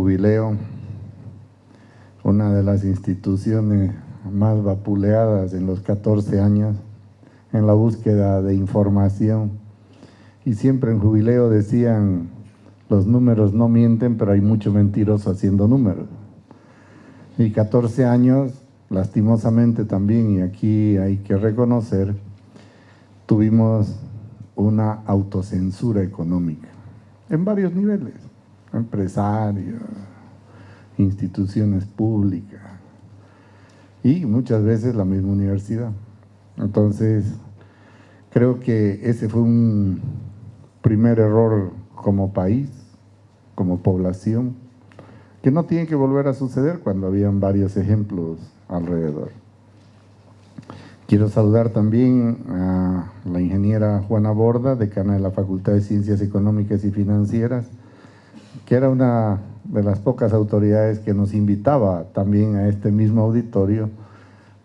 jubileo, una de las instituciones más vapuleadas en los 14 años en la búsqueda de información. Y siempre en jubileo decían, los números no mienten, pero hay mucho mentiroso haciendo números. Y 14 años, lastimosamente también, y aquí hay que reconocer, tuvimos una autocensura económica en varios niveles, empresarios, instituciones públicas y muchas veces la misma universidad. Entonces, creo que ese fue un primer error como país, como población, que no tiene que volver a suceder cuando habían varios ejemplos alrededor. Quiero saludar también a la ingeniera Juana Borda, decana de la Facultad de Ciencias Económicas y Financieras, que era una de las pocas autoridades que nos invitaba también a este mismo auditorio,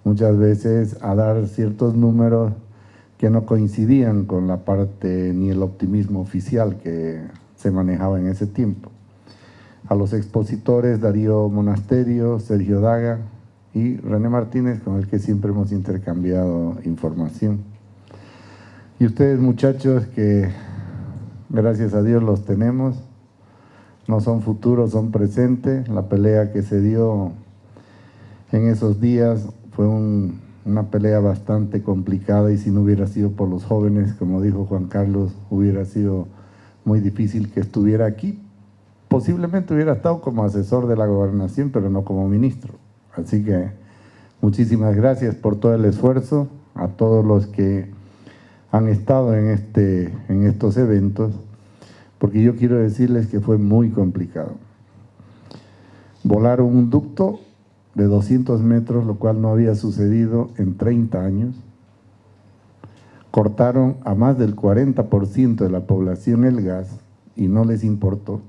muchas veces a dar ciertos números que no coincidían con la parte ni el optimismo oficial que se manejaba en ese tiempo. A los expositores Darío Monasterio, Sergio Daga y René Martínez, con el que siempre hemos intercambiado información. Y ustedes muchachos que gracias a Dios los tenemos, no son futuros, son presentes. La pelea que se dio en esos días fue una pelea bastante complicada y si no hubiera sido por los jóvenes, como dijo Juan Carlos, hubiera sido muy difícil que estuviera aquí. Posiblemente hubiera estado como asesor de la gobernación, pero no como ministro. Así que muchísimas gracias por todo el esfuerzo, a todos los que han estado en, este, en estos eventos porque yo quiero decirles que fue muy complicado. Volaron un ducto de 200 metros, lo cual no había sucedido en 30 años. Cortaron a más del 40% de la población el gas y no les importó.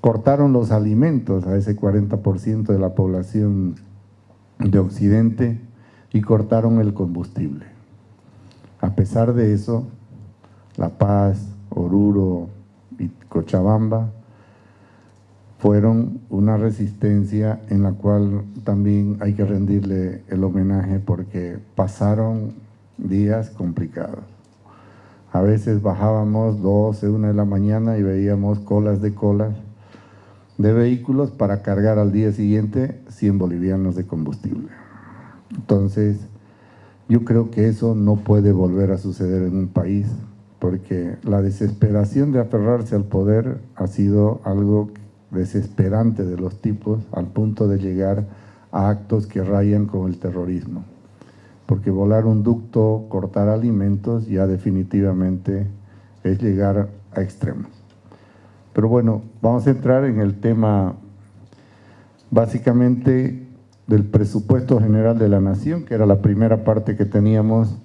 Cortaron los alimentos a ese 40% de la población de Occidente y cortaron el combustible. A pesar de eso, La Paz, Oruro y Cochabamba fueron una resistencia en la cual también hay que rendirle el homenaje porque pasaron días complicados. A veces bajábamos 12, 1 de la mañana y veíamos colas de colas de vehículos para cargar al día siguiente 100 bolivianos de combustible. Entonces, yo creo que eso no puede volver a suceder en un país porque la desesperación de aferrarse al poder ha sido algo desesperante de los tipos al punto de llegar a actos que rayan con el terrorismo. Porque volar un ducto, cortar alimentos, ya definitivamente es llegar a extremos. Pero bueno, vamos a entrar en el tema básicamente del presupuesto general de la nación, que era la primera parte que teníamos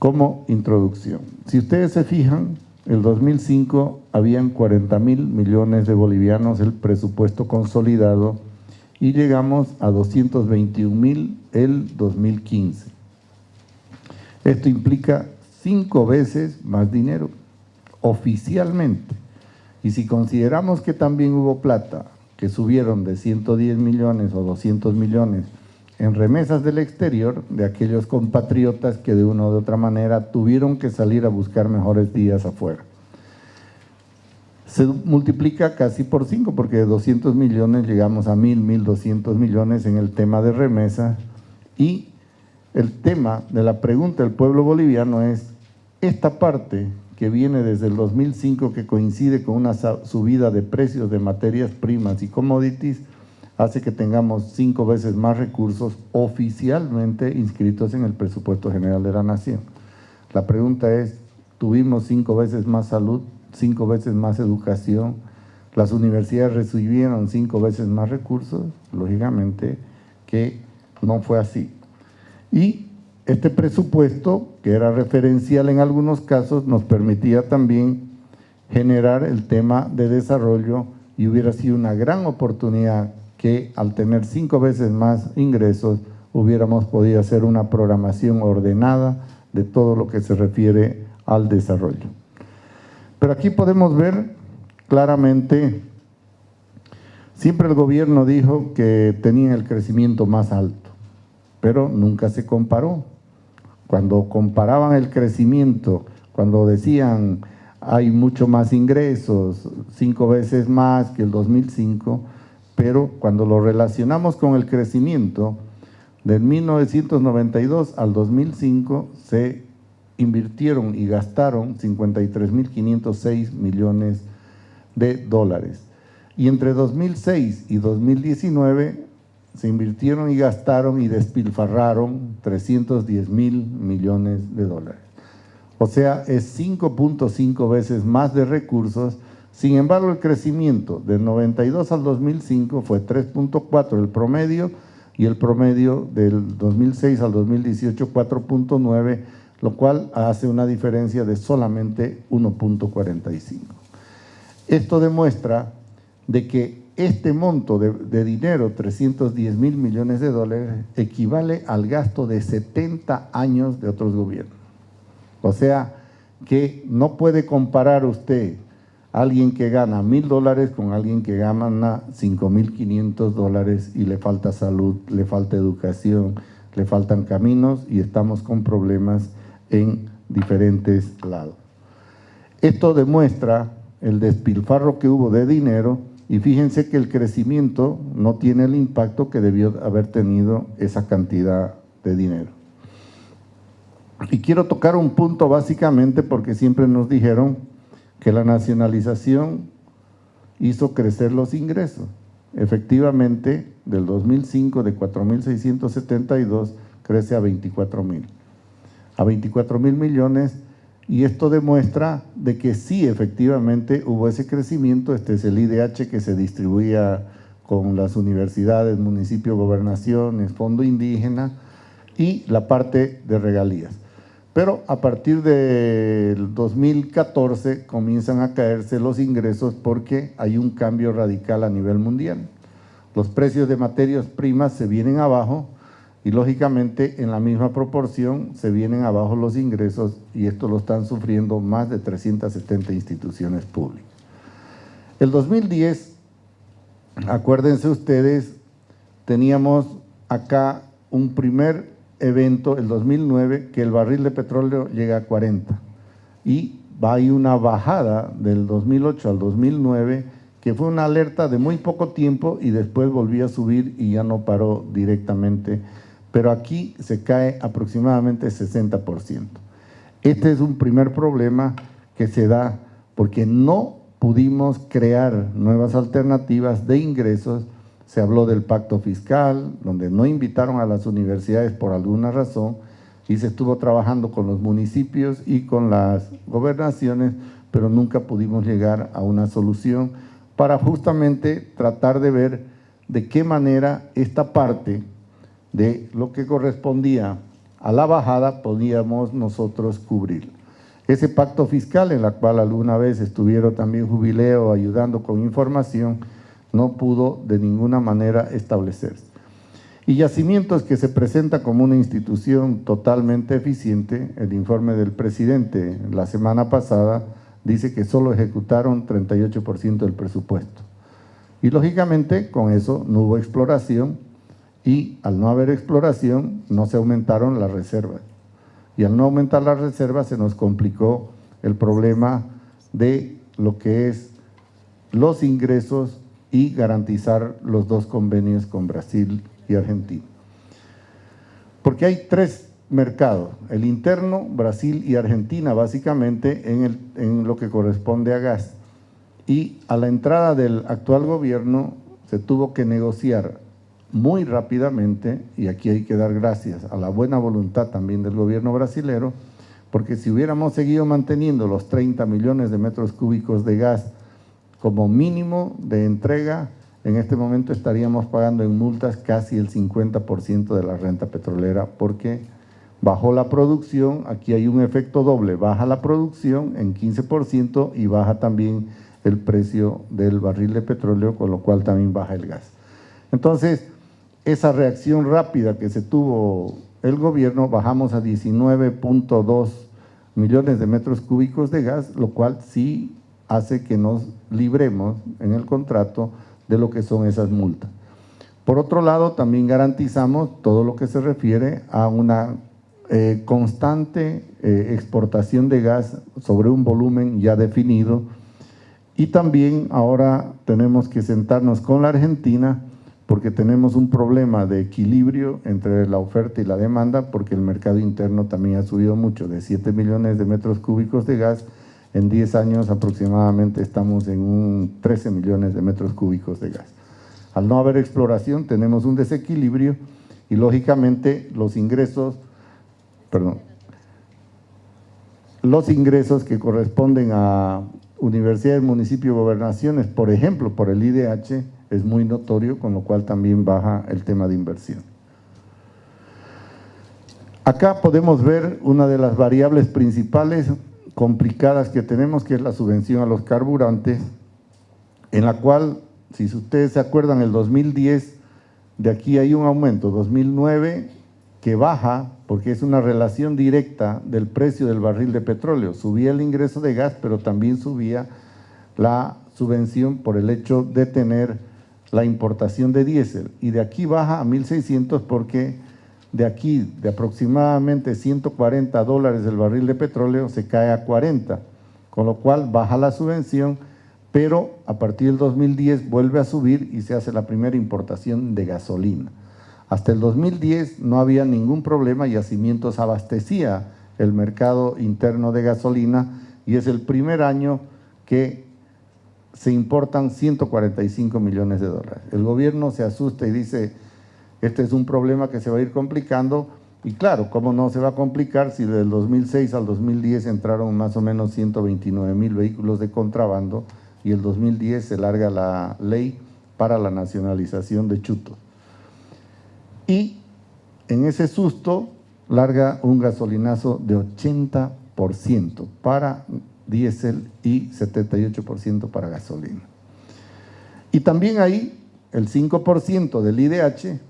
como introducción. Si ustedes se fijan, el 2005 habían 40 mil millones de bolivianos el presupuesto consolidado y llegamos a 221 mil el 2015. Esto implica cinco veces más dinero, oficialmente. Y si consideramos que también hubo plata, que subieron de 110 millones o 200 millones en remesas del exterior de aquellos compatriotas que de una u otra manera tuvieron que salir a buscar mejores días afuera. Se multiplica casi por cinco, porque de 200 millones llegamos a 1.000, 1.200 millones en el tema de remesas y el tema de la pregunta del pueblo boliviano es esta parte que viene desde el 2005 que coincide con una subida de precios de materias primas y commodities, hace que tengamos cinco veces más recursos oficialmente inscritos en el presupuesto general de la nación. La pregunta es, ¿tuvimos cinco veces más salud, cinco veces más educación? ¿Las universidades recibieron cinco veces más recursos? Lógicamente que no fue así. Y este presupuesto, que era referencial en algunos casos, nos permitía también generar el tema de desarrollo y hubiera sido una gran oportunidad que al tener cinco veces más ingresos hubiéramos podido hacer una programación ordenada de todo lo que se refiere al desarrollo. Pero aquí podemos ver claramente Siempre el gobierno dijo que tenían el crecimiento más alto, pero nunca se comparó. Cuando comparaban el crecimiento, cuando decían hay mucho más ingresos, cinco veces más que el 2005, pero cuando lo relacionamos con el crecimiento, del 1992 al 2005 se invirtieron y gastaron 53.506 millones de dólares. Y entre 2006 y 2019 se invirtieron y gastaron y despilfarraron 310 mil millones de dólares. O sea, es 5.5 veces más de recursos. Sin embargo, el crecimiento del 92 al 2005 fue 3.4 el promedio y el promedio del 2006 al 2018 4.9, lo cual hace una diferencia de solamente 1.45. Esto demuestra de que este monto de, dinero, 310 mil millones de dólares, equivale al gasto de 70 años de otros gobiernos. O sea, que no puede comparar usted alguien que gana mil dólares con alguien que gana 5.500 dólares y le falta salud, le falta educación, le faltan caminos y estamos con problemas en diferentes lados. Esto demuestra el despilfarro que hubo de dinero y fíjense que el crecimiento no tiene el impacto que debió haber tenido esa cantidad de dinero. Y quiero tocar un punto básicamente porque siempre nos dijeron que la nacionalización hizo crecer los ingresos. Efectivamente, del 2005 de 4.672 crece a 24.000. A 24.000 millones y esto demuestra de que sí, efectivamente, hubo ese crecimiento. Este es el IDH que se distribuía con las universidades, municipio, gobernaciones, fondo indígena y la parte de regalías. Pero a partir del 2014 comienzan a caerse los ingresos porque hay un cambio radical a nivel mundial. Los precios de materias primas se vienen abajo, y lógicamente en la misma proporción se vienen abajo los ingresos y esto lo están sufriendo más de 370 instituciones públicas. El 2010, acuérdense ustedes, teníamos acá un primer evento, el 2009, que el barril de petróleo llega a 40 y ir una bajada del 2008 al 2009 que fue una alerta de muy poco tiempo y después volvió a subir y ya no paró directamente pero aquí se cae aproximadamente 60%. Este es un primer problema que se da porque no pudimos crear nuevas alternativas de ingresos. Se habló del pacto fiscal, donde no invitaron a las universidades por alguna razón y se estuvo trabajando con los municipios y con las gobernaciones, pero nunca pudimos llegar a una solución para justamente tratar de ver de qué manera esta parte de lo que correspondía a la bajada podíamos nosotros cubrir. Ese pacto fiscal en la cual alguna vez estuvieron también Jubileo ayudando con información, no pudo de ninguna manera establecerse. Y Yacimientos que se presenta como una institución totalmente eficiente, el informe del presidente la semana pasada dice que solo ejecutaron 38% del presupuesto. Y lógicamente con eso no hubo exploración, y al no haber exploración no se aumentaron las reservas. Y al no aumentar las reservas se nos complicó el problema de lo que es los ingresos y garantizar los dos convenios con Brasil y Argentina. Porque hay tres mercados, el interno, Brasil y Argentina básicamente en, lo que corresponde a gas. Y a la entrada del actual gobierno se tuvo que negociar muy rápidamente, y aquí hay que dar gracias a la buena voluntad también del gobierno brasilero, porque si hubiéramos seguido manteniendo los 30 millones de metros cúbicos de gas como mínimo de entrega, en este momento estaríamos pagando en multas casi el 50% de la renta petrolera, porque bajó la producción, aquí hay un efecto doble, baja la producción en 15% y baja también el precio del barril de petróleo, con lo cual también baja el gas. Entonces, esa reacción rápida que se tuvo el gobierno, bajamos a 19.2 millones de metros cúbicos de gas, lo cual sí hace que nos libremos en el contrato de lo que son esas multas. Por otro lado, también garantizamos todo lo que se refiere a una eh, constante eh, exportación de gas sobre un volumen ya definido y también ahora tenemos que sentarnos con la Argentina porque tenemos un problema de equilibrio entre la oferta y la demanda porque el mercado interno también ha subido mucho, de 7 millones de metros cúbicos de gas, en 10 años aproximadamente estamos en un 13 millones de metros cúbicos de gas. Al no haber exploración tenemos un desequilibrio y lógicamente los ingresos perdón, los ingresos que corresponden a universidades, municipios, gobernaciones, por ejemplo, por el IDH, es muy notorio, con lo cual también baja el tema de inversión. Acá podemos ver una de las variables principales complicadas que tenemos, que es la subvención a los carburantes, en la cual, si ustedes se acuerdan, el 2010, de aquí hay un aumento, 2009 que baja porque es una relación directa del precio del barril de petróleo. Subía el ingreso de gas, pero también subía la subvención por el hecho de tener la importación de diésel. Y de aquí baja a 1.600 porque de aquí, de aproximadamente 140 dólares el barril de petróleo, se cae a 40, con lo cual baja la subvención, pero a partir del 2010 vuelve a subir y se hace la primera importación de gasolina. Hasta el 2010 no había ningún problema, Yacimientos abastecía el mercado interno de gasolina y es el primer año que se importan 145 millones de dólares. El gobierno se asusta y dice, este es un problema que se va a ir complicando y claro, ¿cómo no se va a complicar si del 2006 al 2010 entraron más o menos 129 mil vehículos de contrabando y el 2010 se larga la ley para la nacionalización de chutos? y en ese susto larga un gasolinazo de 80% para diésel y 78% para gasolina. Y también ahí el 5% del IDH,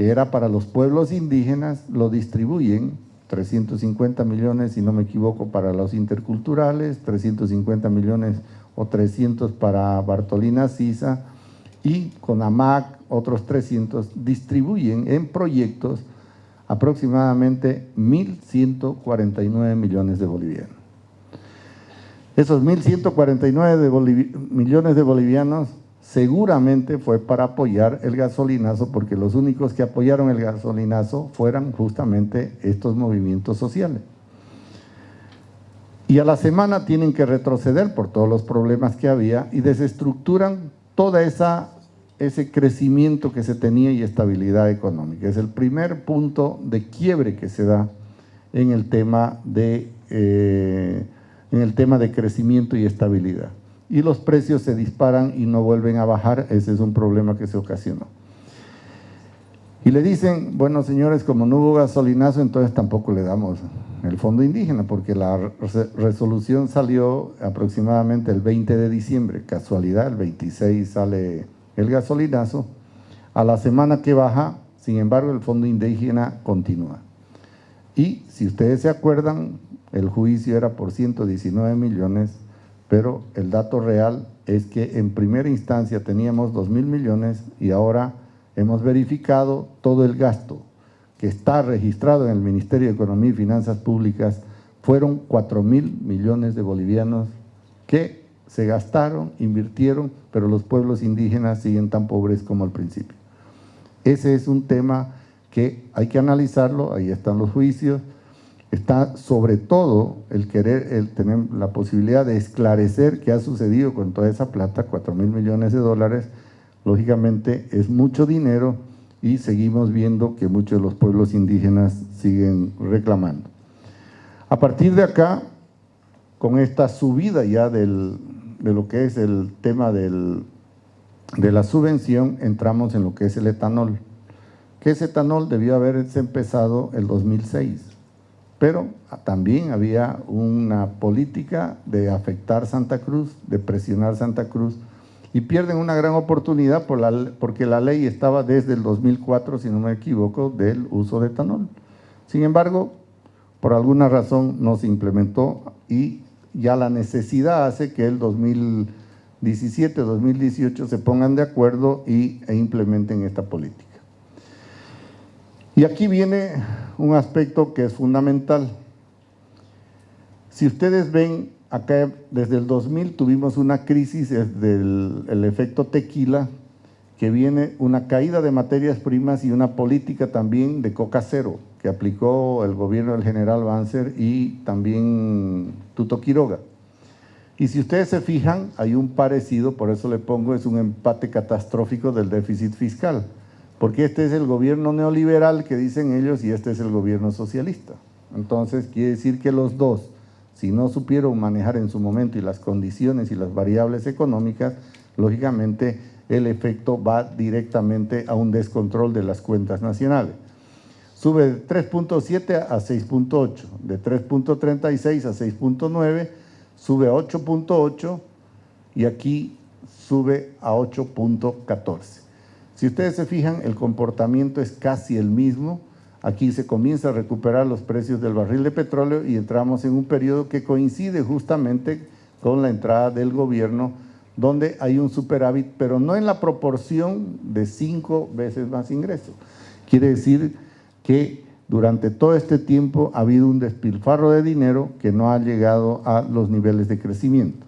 que era para los pueblos indígenas, lo distribuyen 350 millones, si no me equivoco, para los interculturales, 350 millones o 300 para Bartolina Sisa y con AMAC otros 300, distribuyen en proyectos aproximadamente 1.149 millones de bolivianos. Esos 1.149 millones de bolivianos seguramente fue para apoyar el gasolinazo, porque los únicos que apoyaron el gasolinazo fueran justamente estos movimientos sociales. Y a la semana tienen que retroceder por todos los problemas que había y desestructuran toda esa ese crecimiento que se tenía y estabilidad económica. Es el primer punto de quiebre que se da en el tema de, eh, en el tema de crecimiento y estabilidad. Y los precios se disparan y no vuelven a bajar, ese es un problema que se ocasionó. Y le dicen, bueno señores, como no hubo gasolinazo, entonces tampoco le damos el fondo indígena, porque la resolución salió aproximadamente el 20 de diciembre, casualidad, el 26 sale el gasolinazo, a la semana que baja, sin embargo, el fondo indígena continúa. Y si ustedes se acuerdan, el juicio era por 119 millones, pero el dato real es que en primera instancia teníamos 2 mil millones y ahora hemos verificado todo el gasto que está registrado en el Ministerio de Economía y Finanzas Públicas, fueron 4 mil millones de bolivianos que se gastaron, invirtieron, pero los pueblos indígenas siguen tan pobres como al principio. Ese es un tema que hay que analizarlo, ahí están los juicios, está sobre todo el querer, el tener la posibilidad de esclarecer qué ha sucedido con toda esa plata, 4 mil millones de dólares, lógicamente es mucho dinero y seguimos viendo que muchos de los pueblos indígenas siguen reclamando. A partir de acá, con esta subida ya del, de lo que es el tema del, de la subvención, entramos en lo que es el etanol. Que ese etanol debió haberse empezado el 2006, pero también había una política de afectar Santa Cruz, de presionar Santa Cruz, y pierden una gran oportunidad porque la ley estaba desde el 2004, si no me equivoco, del uso de etanol. Sin embargo, por alguna razón no se implementó y ya la necesidad hace que el 2013 2017-2018 se pongan de acuerdo y, e implementen esta política. Y aquí viene un aspecto que es fundamental. Si ustedes ven, acá desde el 2000 tuvimos una crisis del el efecto tequila, que viene una caída de materias primas y una política también de coca cero, que aplicó el gobierno del general Banzer y también Tuto Quiroga. Y si ustedes se fijan, hay un parecido, por eso le pongo, es un empate catastrófico del déficit fiscal, porque este es el gobierno neoliberal que dicen ellos y este es el gobierno socialista. Entonces quiere decir que los dos, si no supieron manejar en su momento y las condiciones y las variables económicas, lógicamente el efecto va directamente a un descontrol de las cuentas nacionales. Sube de 3.7 a 6.8, de 3.36 a 6.9, sube a 8.8 y aquí sube a 8.14. Si ustedes se fijan, el comportamiento es casi el mismo. Aquí se comienza a recuperar los precios del barril de petróleo y entramos en un periodo que coincide justamente con la entrada del gobierno donde hay un superávit, pero no en la proporción de cinco veces más ingresos. Quiere decir que durante todo este tiempo ha habido un despilfarro de dinero que no ha llegado a los niveles de crecimiento.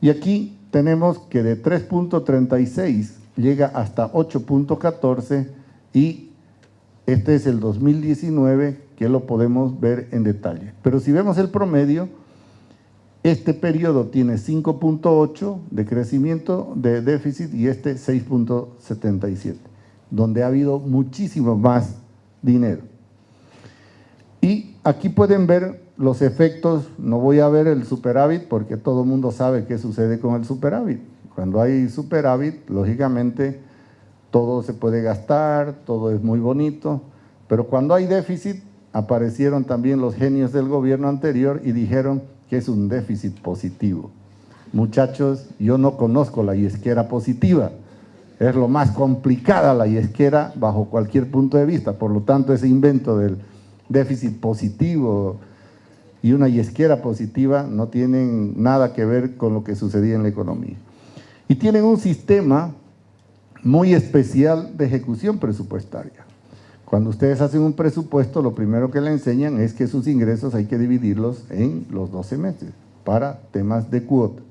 Y aquí tenemos que de 3.36 llega hasta 8.14 y este es el 2019 que lo podemos ver en detalle. Pero si vemos el promedio, este periodo tiene 5.8 de crecimiento de déficit y este 6.77, donde ha habido muchísimo más dinero. Y aquí pueden ver los efectos, no voy a ver el superávit porque todo el mundo sabe qué sucede con el superávit. Cuando hay superávit, lógicamente todo se puede gastar, todo es muy bonito, pero cuando hay déficit, aparecieron también los genios del gobierno anterior y dijeron que es un déficit positivo. Muchachos, yo no conozco la yesquera positiva, es lo más complicada la yesquera bajo cualquier punto de vista, por lo tanto ese invento del déficit positivo y una yesquera positiva no tienen nada que ver con lo que sucedía en la economía. Y tienen un sistema muy especial de ejecución presupuestaria. Cuando ustedes hacen un presupuesto, lo primero que le enseñan es que sus ingresos hay que dividirlos en los 12 meses para temas de cuota.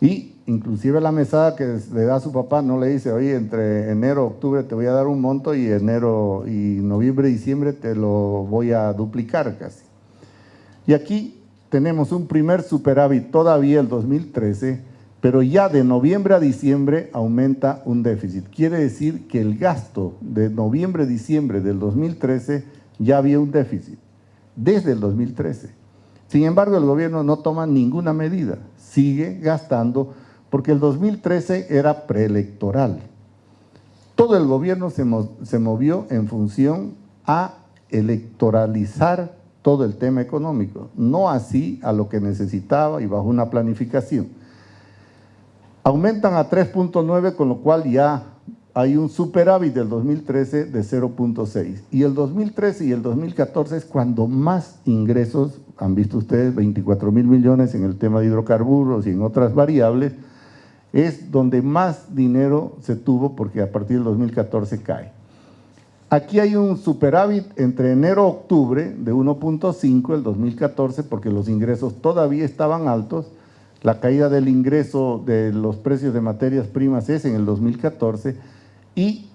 Y inclusive la mesada que le da a su papá no le dice, oye, entre enero, octubre te voy a dar un monto y enero y noviembre, diciembre te lo voy a duplicar casi. Y aquí tenemos un primer superávit todavía el 2013, pero ya de noviembre a diciembre aumenta un déficit. Quiere decir que el gasto de noviembre a diciembre del 2013 ya había un déficit, desde el 2013. Sin embargo, el gobierno no toma ninguna medida, sigue gastando porque el 2013 era preelectoral. Todo el gobierno se, se movió en función a electoralizar todo el tema económico, no así a lo que necesitaba y bajo una planificación. Aumentan a 3.9, con lo cual ya hay un superávit del 2013 de 0.6. Y el 2013 y el 2014 es cuando más ingresos, han visto ustedes, 24 mil millones en el tema de hidrocarburos y en otras variables, es donde más dinero se tuvo porque a partir del 2014 cae. Aquí hay un superávit entre enero y octubre de 1.5 el 2014 porque los ingresos todavía estaban altos. La caída del ingreso de los precios de materias primas es en el 2014 y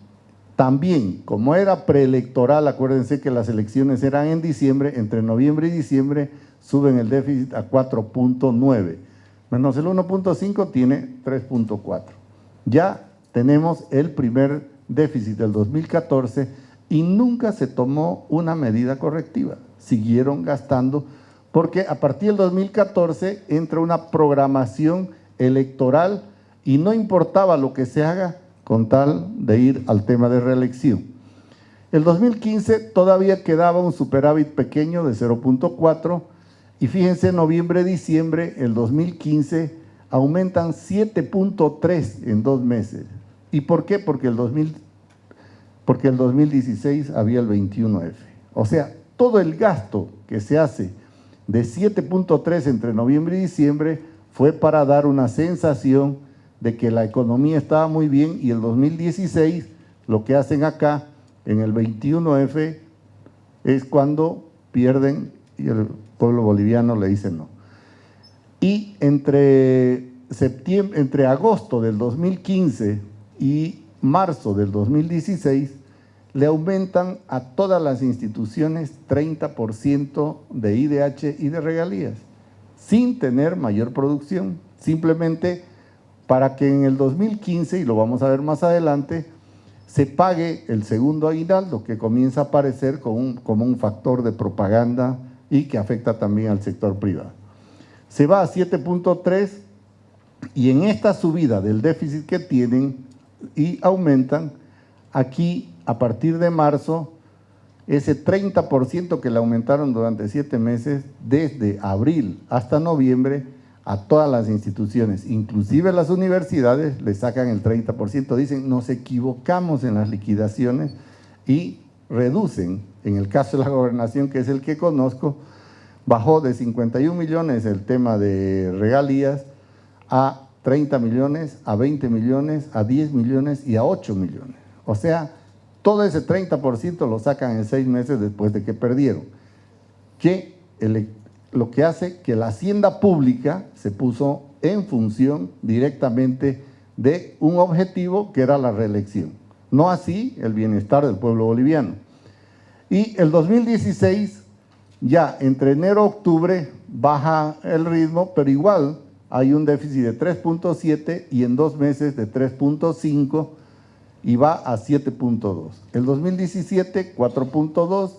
también, como era preelectoral, acuérdense que las elecciones eran en diciembre, entre noviembre y diciembre suben el déficit a 4.9, menos el 1.5 tiene 3.4. Ya tenemos el primer déficit del 2014 y nunca se tomó una medida correctiva. Siguieron gastando porque a partir del 2014 entra una programación electoral y no importaba lo que se haga con tal de ir al tema de reelección. El 2015 todavía quedaba un superávit pequeño de 0.4 y fíjense, noviembre-diciembre, el 2015 aumentan 7.3 en dos meses. ¿Y por qué? Porque el, 2000, porque el 2016 había el 21F. O sea, todo el gasto que se hace de 7.3 entre noviembre y diciembre fue para dar una sensación de que la economía estaba muy bien y el 2016 lo que hacen acá en el 21F es cuando pierden y el pueblo boliviano le dice no. Y entre, septiembre, entre agosto del 2015 y marzo del 2016 le aumentan a todas las instituciones 30% de IDH y de regalías, sin tener mayor producción, simplemente para que en el 2015, y lo vamos a ver más adelante, se pague el segundo aguinaldo que comienza a aparecer como un, como un factor de propaganda y que afecta también al sector privado. Se va a 7.3 y en esta subida del déficit que tienen y aumentan, aquí a partir de marzo, ese 30% que le aumentaron durante siete meses, desde abril hasta noviembre, a todas las instituciones, inclusive las universidades, le sacan el 30%, dicen nos equivocamos en las liquidaciones y reducen, en el caso de la gobernación, que es el que conozco, bajó de 51 millones el tema de regalías a 30 millones, a 20 millones, a 10 millones y a 8 millones. O sea, todo ese 30% lo sacan en seis meses después de que perdieron. Que el lo que hace que la hacienda pública se puso en función directamente de un objetivo que era la reelección. No así el bienestar del pueblo boliviano. Y el 2016, ya entre enero y octubre, baja el ritmo, pero igual hay un déficit de 3.7 y en dos meses de 3.5 y va a 7.2. El 2017, 4.2,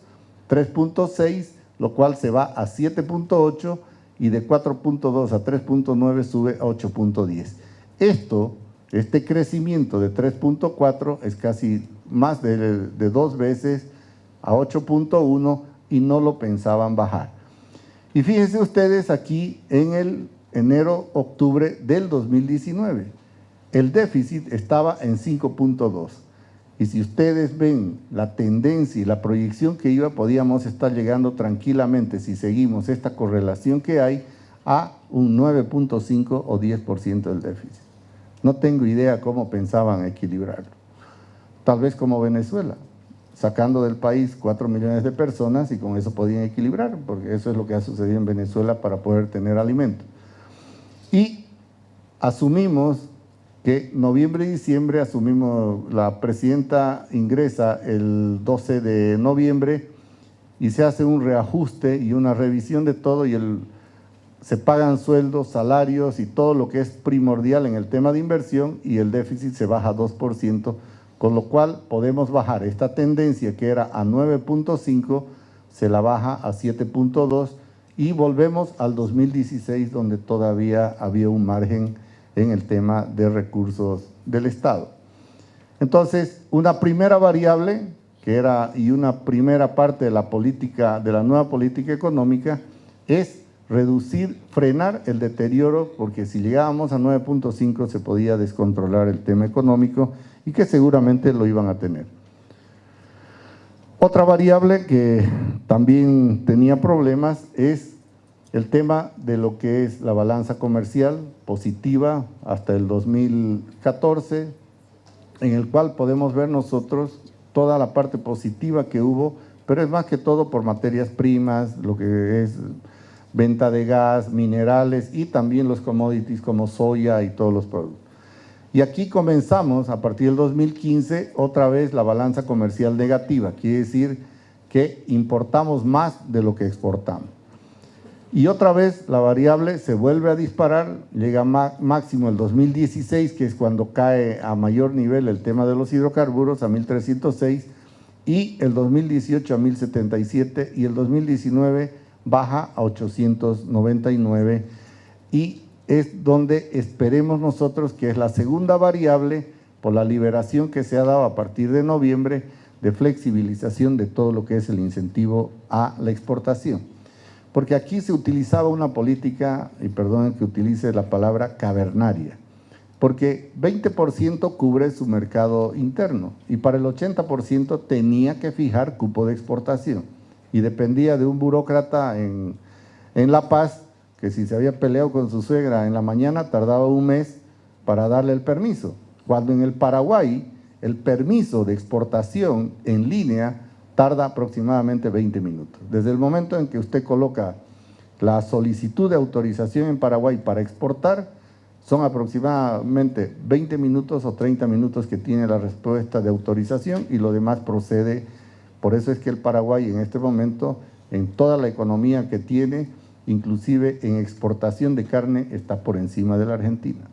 3.6 lo cual se va a 7.8 y de 4.2 a 3.9 sube a 8.10. Esto, este crecimiento de 3.4 es casi más de, dos veces a 8.1 y no lo pensaban bajar. Y fíjense ustedes aquí en el enero-octubre del 2019, el déficit estaba en 5.2 y si ustedes ven la tendencia y la proyección que iba, podíamos estar llegando tranquilamente, si seguimos esta correlación que hay, a un 9.5 o 10% del déficit. No tengo idea cómo pensaban equilibrarlo. Tal vez como Venezuela, sacando del país 4 millones de personas y con eso podían equilibrar, porque eso es lo que ha sucedido en Venezuela para poder tener alimento. Y asumimos que noviembre y diciembre asumimos, la presidenta ingresa el 12 de noviembre y se hace un reajuste y una revisión de todo y el, se pagan sueldos, salarios y todo lo que es primordial en el tema de inversión y el déficit se baja a 2%, con lo cual podemos bajar. Esta tendencia que era a 9.5, se la baja a 7.2 y volvemos al 2016 donde todavía había un margen en el tema de recursos del Estado. Entonces, una primera variable que era y una primera parte de la política, de la nueva política económica, es reducir, frenar el deterioro, porque si llegábamos a 9.5 se podía descontrolar el tema económico y que seguramente lo iban a tener. Otra variable que también tenía problemas es el tema de lo que es la balanza comercial positiva hasta el 2014, en el cual podemos ver nosotros toda la parte positiva que hubo, pero es más que todo por materias primas, lo que es venta de gas, minerales y también los commodities como soya y todos los productos. Y aquí comenzamos, a partir del 2015, otra vez la balanza comercial negativa, quiere decir que importamos más de lo que exportamos. Y otra vez la variable se vuelve a disparar, llega máximo el 2016, que es cuando cae a mayor nivel el tema de los hidrocarburos, a 1306, y el 2018 a 1077, y el 2019 baja a 899, y es donde esperemos nosotros que es la segunda variable por la liberación que se ha dado a partir de noviembre de flexibilización de todo lo que es el incentivo a la exportación porque aquí se utilizaba una política, y perdonen que utilice la palabra cavernaria, porque 20% cubre su mercado interno y para el 80% tenía que fijar cupo de exportación. Y dependía de un burócrata en, en La Paz que si se había peleado con su suegra en la mañana tardaba un mes para darle el permiso, cuando en el Paraguay el permiso de exportación en línea tarda aproximadamente 20 minutos. Desde el momento en que usted coloca la solicitud de autorización en Paraguay para exportar, son aproximadamente 20 minutos o 30 minutos que tiene la respuesta de autorización y lo demás procede. Por eso es que el Paraguay en este momento, en toda la economía que tiene, inclusive en exportación de carne, está por encima de la Argentina.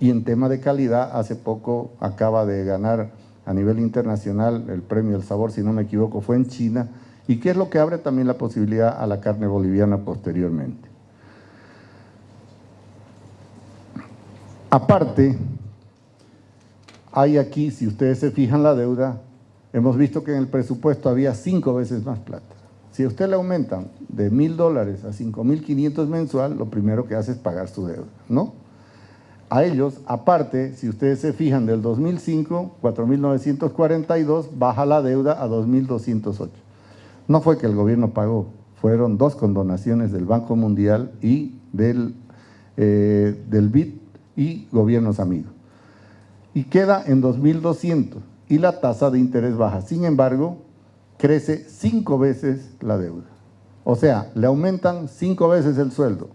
Y en tema de calidad, hace poco acaba de ganar a nivel internacional el premio El Sabor, si no me equivoco, fue en China, y que es lo que abre también la posibilidad a la carne boliviana posteriormente. Aparte, hay aquí, si ustedes se fijan la deuda, hemos visto que en el presupuesto había cinco veces más plata. Si a usted le aumentan de mil dólares a cinco mil quinientos mensual, lo primero que hace es pagar su deuda, ¿no? A ellos, aparte, si ustedes se fijan, del 2005, 4.942, baja la deuda a 2.208. No fue que el gobierno pagó, fueron dos condonaciones del Banco Mundial y del, eh, del BID y gobiernos amigos. Y queda en 2.200 y la tasa de interés baja. Sin embargo, crece cinco veces la deuda. O sea, le aumentan cinco veces el sueldo.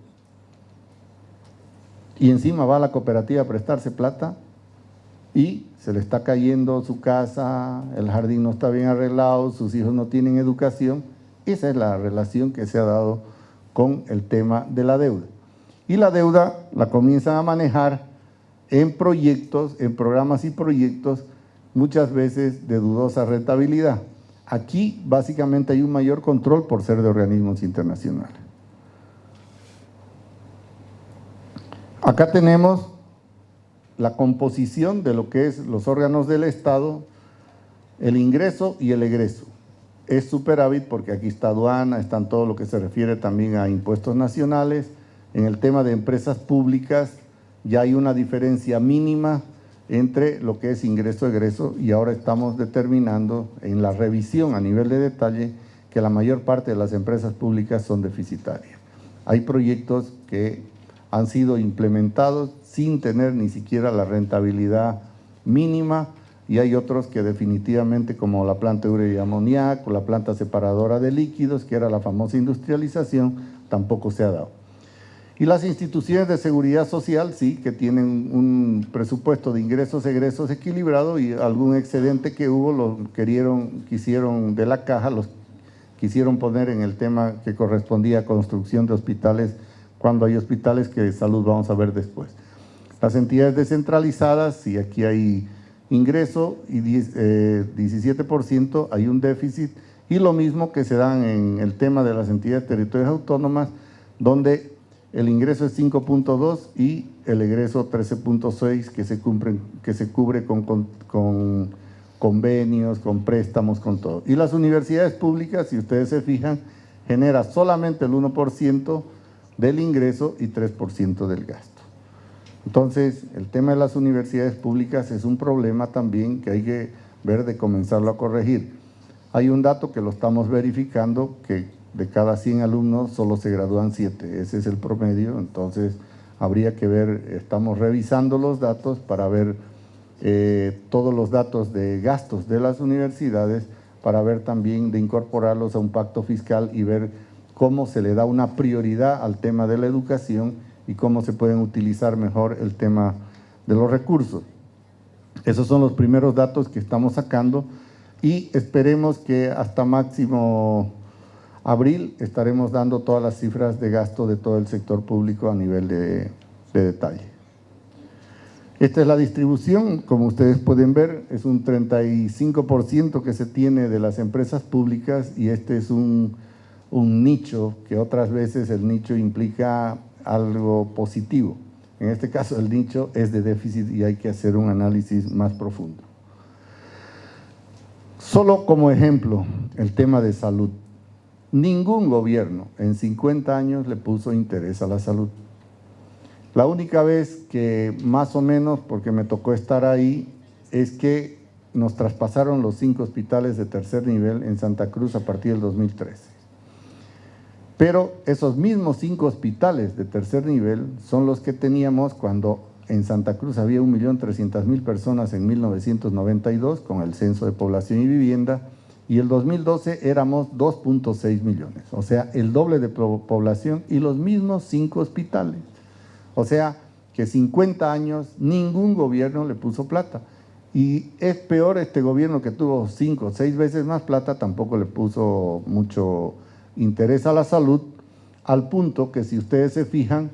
Y encima va a la cooperativa a prestarse plata y se le está cayendo su casa, el jardín no está bien arreglado, sus hijos no tienen educación. Esa es la relación que se ha dado con el tema de la deuda. Y la deuda la comienzan a manejar en proyectos, en programas y proyectos, muchas veces de dudosa rentabilidad. Aquí básicamente hay un mayor control por ser de organismos internacionales. Acá tenemos la composición de lo que es los órganos del Estado, el ingreso y el egreso. Es superávit porque aquí está aduana, están todo lo que se refiere también a impuestos nacionales. En el tema de empresas públicas ya hay una diferencia mínima entre lo que es ingreso-egreso y ahora estamos determinando en la revisión a nivel de detalle que la mayor parte de las empresas públicas son deficitarias. Hay proyectos que han sido implementados sin tener ni siquiera la rentabilidad mínima y hay otros que definitivamente como la planta de urea y amoníaco, la planta separadora de líquidos, que era la famosa industrialización, tampoco se ha dado. Y las instituciones de seguridad social sí, que tienen un presupuesto de ingresos egresos equilibrado y algún excedente que hubo lo querieron, quisieron de la caja, los quisieron poner en el tema que correspondía a construcción de hospitales, cuando hay hospitales que de salud vamos a ver después. Las entidades descentralizadas, sí, aquí hay ingreso y 17% eh, hay un déficit y lo mismo que se dan en el tema de las entidades territoriales autónomas, donde el ingreso es 5.2 y el egreso 13.6 que, se que se cubre con, con, convenios, con préstamos, con todo. Y las universidades públicas, si ustedes se fijan, genera solamente el 1% del ingreso y 3% del gasto. Entonces, el tema de las universidades públicas es un problema también que hay que ver de comenzarlo a corregir. Hay un dato que lo estamos verificando, que de cada 100 alumnos solo se gradúan 7, ese es el promedio, entonces habría que ver, estamos revisando los datos para ver eh, todos los datos de gastos de las universidades para ver también de incorporarlos a un pacto fiscal y ver cómo se le da una prioridad al tema de la educación y cómo se pueden utilizar mejor el tema de los recursos. Esos son los primeros datos que estamos sacando y esperemos que hasta máximo abril estaremos dando todas las cifras de gasto de todo el sector público a nivel de, detalle. Esta es la distribución, como ustedes pueden ver, es un 35% que se tiene de las empresas públicas y este es un, un nicho que otras veces el nicho implica algo positivo. En este caso el nicho es de déficit y hay que hacer un análisis más profundo. Solo como ejemplo, el tema de salud. Ningún gobierno en 50 años le puso interés a la salud. La única vez que más o menos, porque me tocó estar ahí, es que nos traspasaron los cinco hospitales de tercer nivel en Santa Cruz a partir del 2013. Pero esos mismos cinco hospitales de tercer nivel son los que teníamos cuando en Santa Cruz había 1.300.000 personas en 1992 con el censo de población y vivienda y el 2012 éramos 2.6 millones, o sea, el doble de población y los mismos cinco hospitales. O sea, que 50 años ningún gobierno le puso plata. Y es peor este gobierno que tuvo cinco o seis veces más plata, tampoco le puso mucho interés a la salud, al punto que si ustedes se fijan,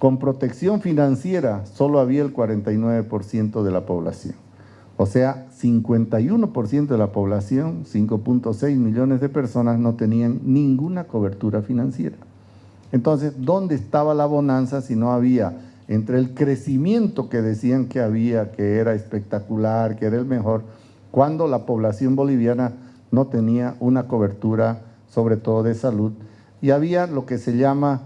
con protección financiera solo había el 49% de la población. O sea, 51% de la población, 5.6 millones de personas, no tenían ninguna cobertura financiera. Entonces, ¿dónde estaba la bonanza si no había entre el crecimiento que decían que había, que era espectacular, que era el mejor, cuando la población boliviana no tenía una cobertura, sobre todo de salud, y había lo que se llama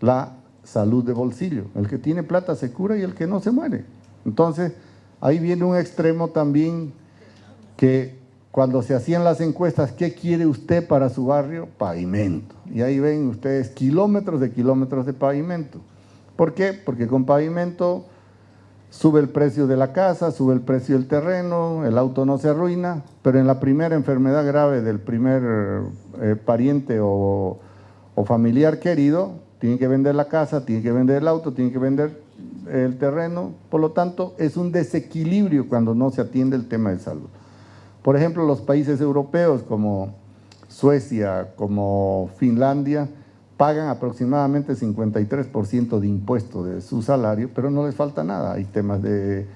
la salud de bolsillo. El que tiene plata se cura y el que no se muere. Entonces, ahí viene un extremo también que cuando se hacían las encuestas, ¿qué quiere usted para su barrio? Pavimento. Y ahí ven ustedes kilómetros de kilómetros de pavimento. ¿Por qué? Porque con pavimento sube el precio de la casa, sube el precio del terreno, el auto no se arruina, pero en la primera enfermedad grave del primer eh, pariente o, o, familiar querido, tiene que vender la casa, tiene que vender el auto, tiene que vender el terreno, por lo tanto es un desequilibrio cuando no se atiende el tema de salud. Por ejemplo, los países europeos como Suecia, como Finlandia, pagan aproximadamente 53% de impuesto de su salario, pero no les falta nada, hay temas de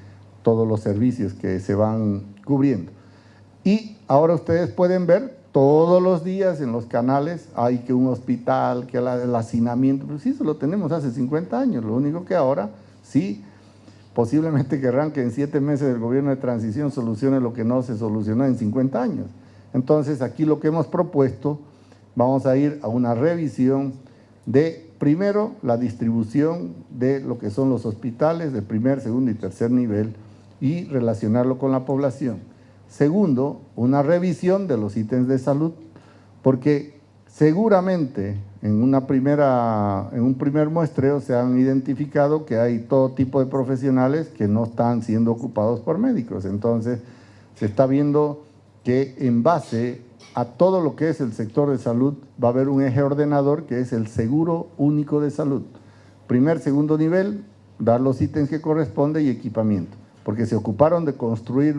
todos los servicios que se van cubriendo. Y ahora ustedes pueden ver todos los días en los canales, hay que un hospital, que el hacinamiento, pues sí, eso lo tenemos hace 50 años, lo único que ahora sí, posiblemente querrán que en siete meses del gobierno de transición solucione lo que no se solucionó en 50 años. Entonces aquí lo que hemos propuesto vamos a ir a una revisión de, primero, la distribución de lo que son los hospitales de primer, segundo y tercer nivel y relacionarlo con la población. Segundo, una revisión de los ítems de salud, porque seguramente en, una primera, en un primer muestreo se han identificado que hay todo tipo de profesionales que no están siendo ocupados por médicos. Entonces, se está viendo que en base a todo lo que es el sector de salud va a haber un eje ordenador que es el seguro único de salud. Primer, segundo nivel, dar los ítems que corresponde y equipamiento, porque se ocuparon de construir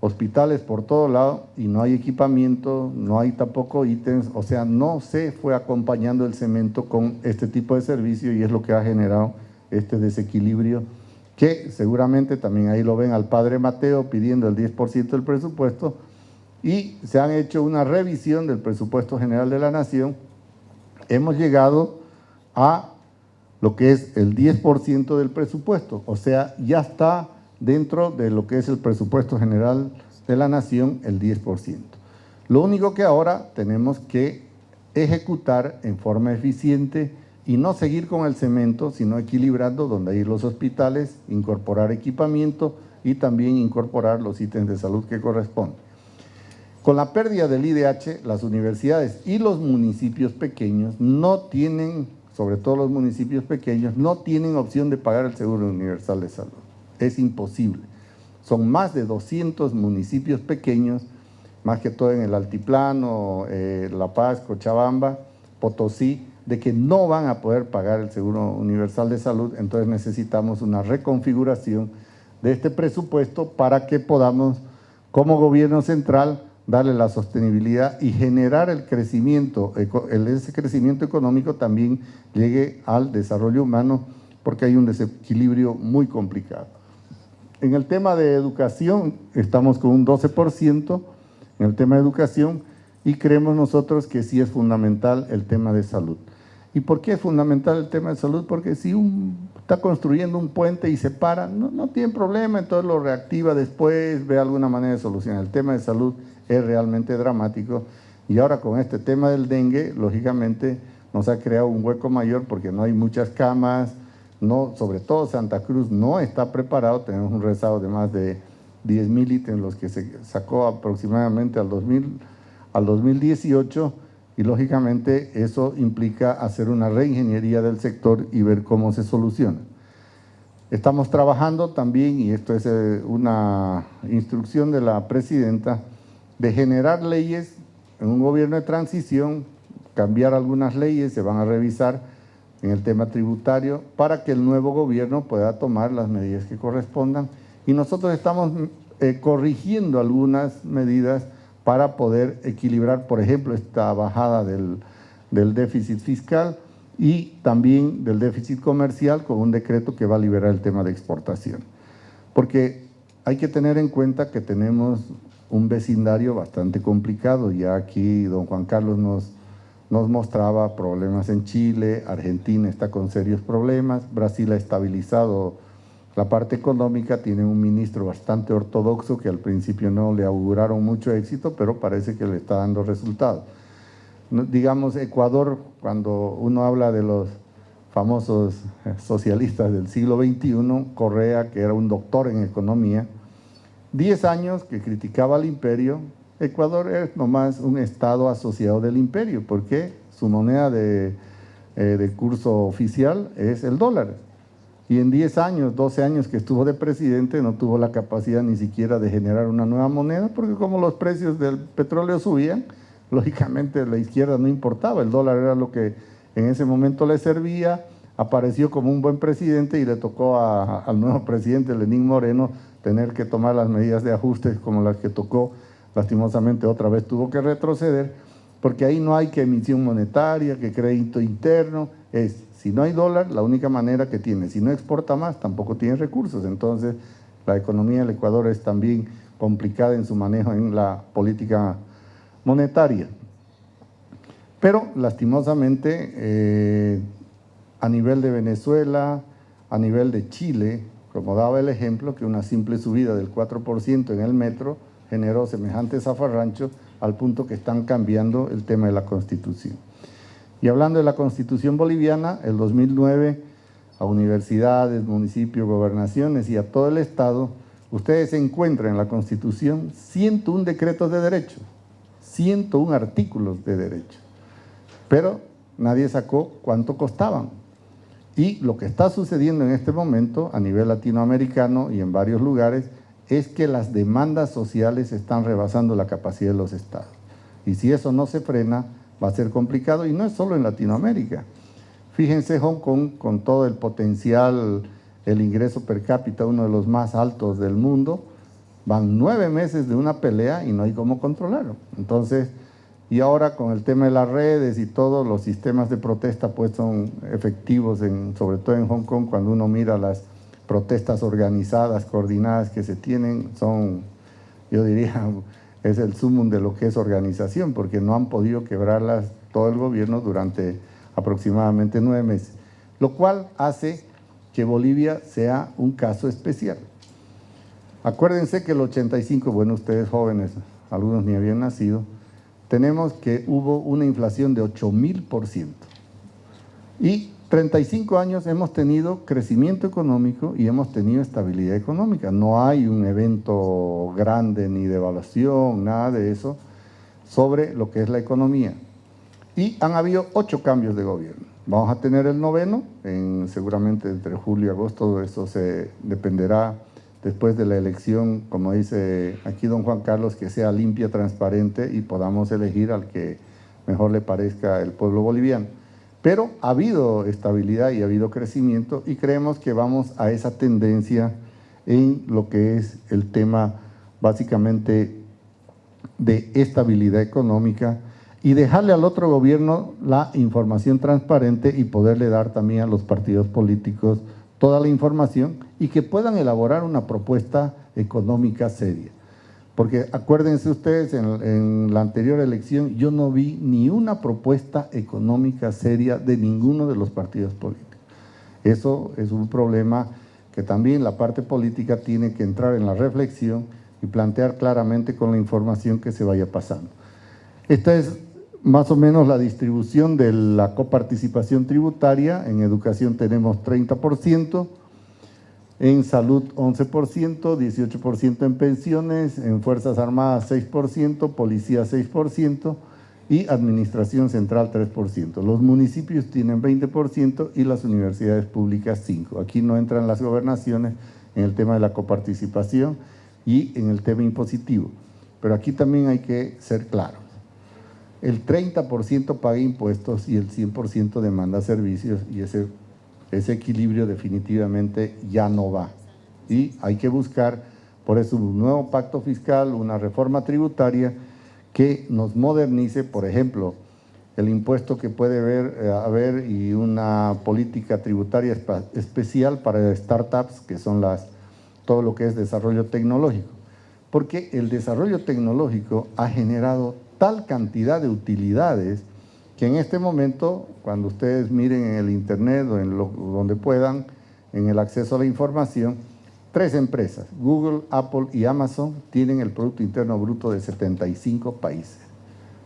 hospitales por todo lado y no hay equipamiento, no hay tampoco ítems, o sea, no se fue acompañando el cemento con este tipo de servicio y es lo que ha generado este desequilibrio que seguramente también ahí lo ven al padre Mateo pidiendo el 10% del presupuesto, y se han hecho una revisión del presupuesto general de la Nación, hemos llegado a lo que es el 10% del presupuesto, o sea, ya está dentro de lo que es el presupuesto general de la Nación el 10%. Lo único que ahora tenemos que ejecutar en forma eficiente y no seguir con el cemento, sino equilibrando donde hay los hospitales, incorporar equipamiento y también incorporar los ítems de salud que corresponden. Con la pérdida del IDH, las universidades y los municipios pequeños no tienen, sobre todo los municipios pequeños, no tienen opción de pagar el Seguro Universal de Salud. Es imposible. Son más de 200 municipios pequeños, más que todo en el Altiplano, eh, La Paz, Cochabamba, Potosí, de que no van a poder pagar el Seguro Universal de Salud, entonces necesitamos una reconfiguración de este presupuesto para que podamos, como gobierno central, darle la sostenibilidad y generar el crecimiento, ese crecimiento económico también llegue al desarrollo humano porque hay un desequilibrio muy complicado. En el tema de educación estamos con un 12% en el tema de educación y creemos nosotros que sí es fundamental el tema de salud. ¿Y por qué es fundamental el tema de salud? Porque si está construyendo un puente y se para, no, no tiene problema, entonces lo reactiva después, ve alguna manera de solucionar. El tema de salud es realmente dramático. Y ahora con este tema del dengue, lógicamente nos ha creado un hueco mayor porque no hay muchas camas, no, sobre todo Santa Cruz no está preparado, tenemos un rezago de más de 10 mil ítems, los que se sacó aproximadamente al, 2000, al 2018, y lógicamente eso implica hacer una reingeniería del sector y ver cómo se soluciona. Estamos trabajando también, y esto es eh, una instrucción de la presidenta, de generar leyes en un gobierno de transición, cambiar algunas leyes, se van a revisar en el tema tributario para que el nuevo gobierno pueda tomar las medidas que correspondan y nosotros estamos eh, corrigiendo algunas medidas para poder equilibrar, por ejemplo, esta bajada del, del déficit fiscal y también del déficit comercial con un decreto que va a liberar el tema de exportación. Porque hay que tener en cuenta que tenemos un vecindario bastante complicado, ya aquí don Juan Carlos nos, nos mostraba problemas en Chile, Argentina está con serios problemas, Brasil ha estabilizado la parte económica tiene un ministro bastante ortodoxo que al principio no le auguraron mucho éxito, pero parece que le está dando resultados. Digamos, Ecuador, cuando uno habla de los famosos eh, socialistas del siglo XXI, Correa, que era un doctor en economía, 10 años que criticaba al imperio, Ecuador es nomás un estado asociado del imperio, porque su moneda de, eh, de curso oficial es el dólar. Y en 10 años, 12 años que estuvo de presidente no tuvo la capacidad ni siquiera de generar una nueva moneda porque como los precios del petróleo subían, lógicamente la izquierda no importaba, el dólar era lo que en ese momento le servía, apareció como un buen presidente y le tocó al nuevo presidente Lenín Moreno tener que tomar las medidas de ajuste como las que tocó, lastimosamente otra vez tuvo que retroceder, porque ahí no hay que emisión monetaria, que crédito interno, es si no hay dólar, la única manera que tiene, si no exporta más, tampoco tiene recursos. Entonces, la economía del Ecuador es también complicada en su manejo en la política monetaria. Pero, lastimosamente, eh, a nivel de Venezuela, a nivel de Chile, como daba el ejemplo, que una simple subida del 4% en el metro generó semejantes zafarranchos al punto que están cambiando el tema de la Constitución. Y hablando de la Constitución boliviana, el 2009 a universidades, municipios, gobernaciones y a todo el Estado, ustedes encuentran en la Constitución 101 decretos de derecho, 101 artículos de derecho, pero nadie sacó cuánto costaban. Y lo que está sucediendo en este momento a nivel latinoamericano y en varios lugares es que las demandas sociales están rebasando la capacidad de los estados. Y si eso no se frena, va a ser complicado y no es solo en Latinoamérica. Fíjense Hong Kong con todo el potencial, el ingreso per cápita, uno de los más altos del mundo, van nueve meses de una pelea y no hay cómo controlarlo. Entonces, y ahora con el tema de las redes y todos los sistemas de protesta pues son efectivos, en, sobre todo en Hong Kong, cuando uno mira las protestas organizadas, coordinadas que se tienen, son, yo diría, es el sumum de lo que es organización, porque no han podido quebrarlas todo el gobierno durante aproximadamente nueve meses, lo cual hace que Bolivia sea un caso especial. Acuérdense que el 85, bueno, ustedes jóvenes, algunos ni habían nacido, tenemos que hubo una inflación de 8.000%. Y 35 años hemos tenido crecimiento económico y hemos tenido estabilidad económica. No hay un evento grande ni de evaluación, nada de eso, sobre lo que es la economía. Y han habido ocho cambios de gobierno. Vamos a tener el noveno, en, seguramente entre julio y agosto, eso se dependerá después de la elección, como dice aquí don Juan Carlos, que sea limpia, transparente y podamos elegir al que mejor le parezca el pueblo boliviano. Pero ha habido estabilidad y ha habido crecimiento y creemos que vamos a esa tendencia en lo que es el tema básicamente de estabilidad económica y dejarle al otro gobierno la información transparente y poderle dar también a los partidos políticos toda la información y que puedan elaborar una propuesta económica seria. Porque acuérdense ustedes, en, la anterior elección yo no vi ni una propuesta económica seria de ninguno de los partidos políticos. Eso es un problema que también la parte política tiene que entrar en la reflexión y plantear claramente con la información que se vaya pasando. Esta es más o menos la distribución de la coparticipación tributaria. En educación tenemos 30%, en salud 11%, 18% en pensiones, en Fuerzas Armadas 6%, policía 6%, y Administración Central 3%. Los municipios tienen 20% y las universidades públicas 5%. Aquí no entran las gobernaciones en el tema de la coparticipación y en el tema impositivo. Pero aquí también hay que ser claros. El 30% paga impuestos y el 100% demanda servicios y ese, ese equilibrio definitivamente ya no va. Y hay que buscar, por eso, un nuevo pacto fiscal, una reforma tributaria que nos modernice, por ejemplo, el impuesto que puede haber, haber y una política tributaria especial para startups, que son las, todo lo que es desarrollo tecnológico. Porque el desarrollo tecnológico ha generado tal cantidad de utilidades que en este momento, cuando ustedes miren en el internet o en lo, donde puedan, en el acceso a la información, tres empresas, Google, Apple y Amazon, tienen el Producto Interno Bruto de 75 países.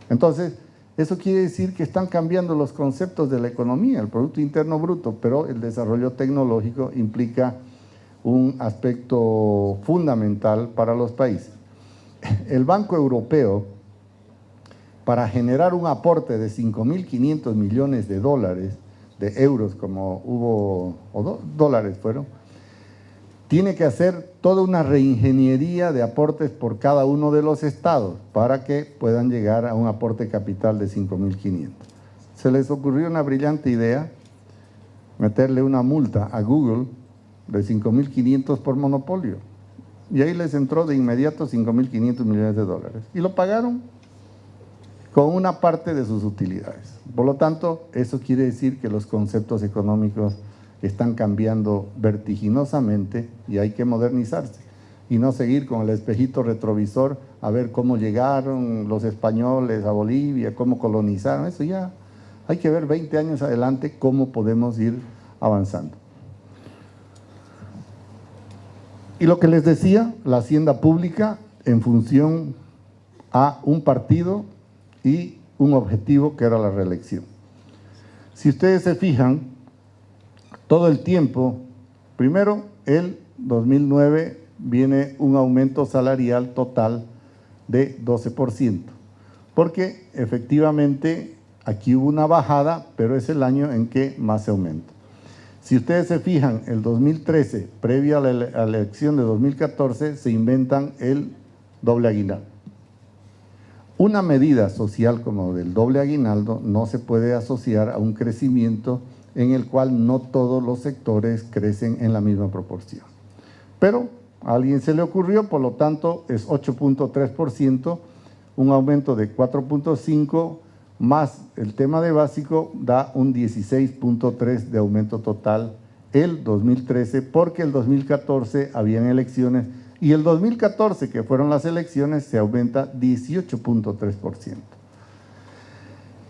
Entonces, eso quiere decir que están cambiando los conceptos de la economía, el Producto Interno Bruto, pero el desarrollo tecnológico implica un aspecto fundamental para los países. El Banco Europeo, para generar un aporte de 5.500 millones de dólares, de euros como hubo, o dólares fueron, tiene que hacer toda una reingeniería de aportes por cada uno de los estados para que puedan llegar a un aporte capital de 5.500. Se les ocurrió una brillante idea, meterle una multa a Google de 5.500 por monopolio. Y ahí les entró de inmediato 5.500 millones de dólares. Y lo pagaron con una parte de sus utilidades. Por lo tanto, eso quiere decir que los conceptos económicos están cambiando vertiginosamente y hay que modernizarse y no seguir con el espejito retrovisor a ver cómo llegaron los españoles a Bolivia, cómo colonizaron, eso ya hay que ver 20 años adelante cómo podemos ir avanzando. Y lo que les decía, la hacienda pública en función a un partido y un objetivo que era la reelección. Si ustedes se fijan, todo el tiempo, primero el 2009 viene un aumento salarial total de 12%, porque efectivamente aquí hubo una bajada, pero es el año en que más se aumenta. Si ustedes se fijan, el 2013, previo a la elección de 2014, se inventan el doble aguinaldo. Una medida social como del doble aguinaldo no se puede asociar a un crecimiento en el cual no todos los sectores crecen en la misma proporción. Pero a alguien se le ocurrió, por lo tanto es 8.3%, un aumento de 4.5 más el tema de básico da un 16.3 de aumento total el 2013 porque el 2014 habían elecciones y el 2014 que fueron las elecciones se aumenta 18.3%.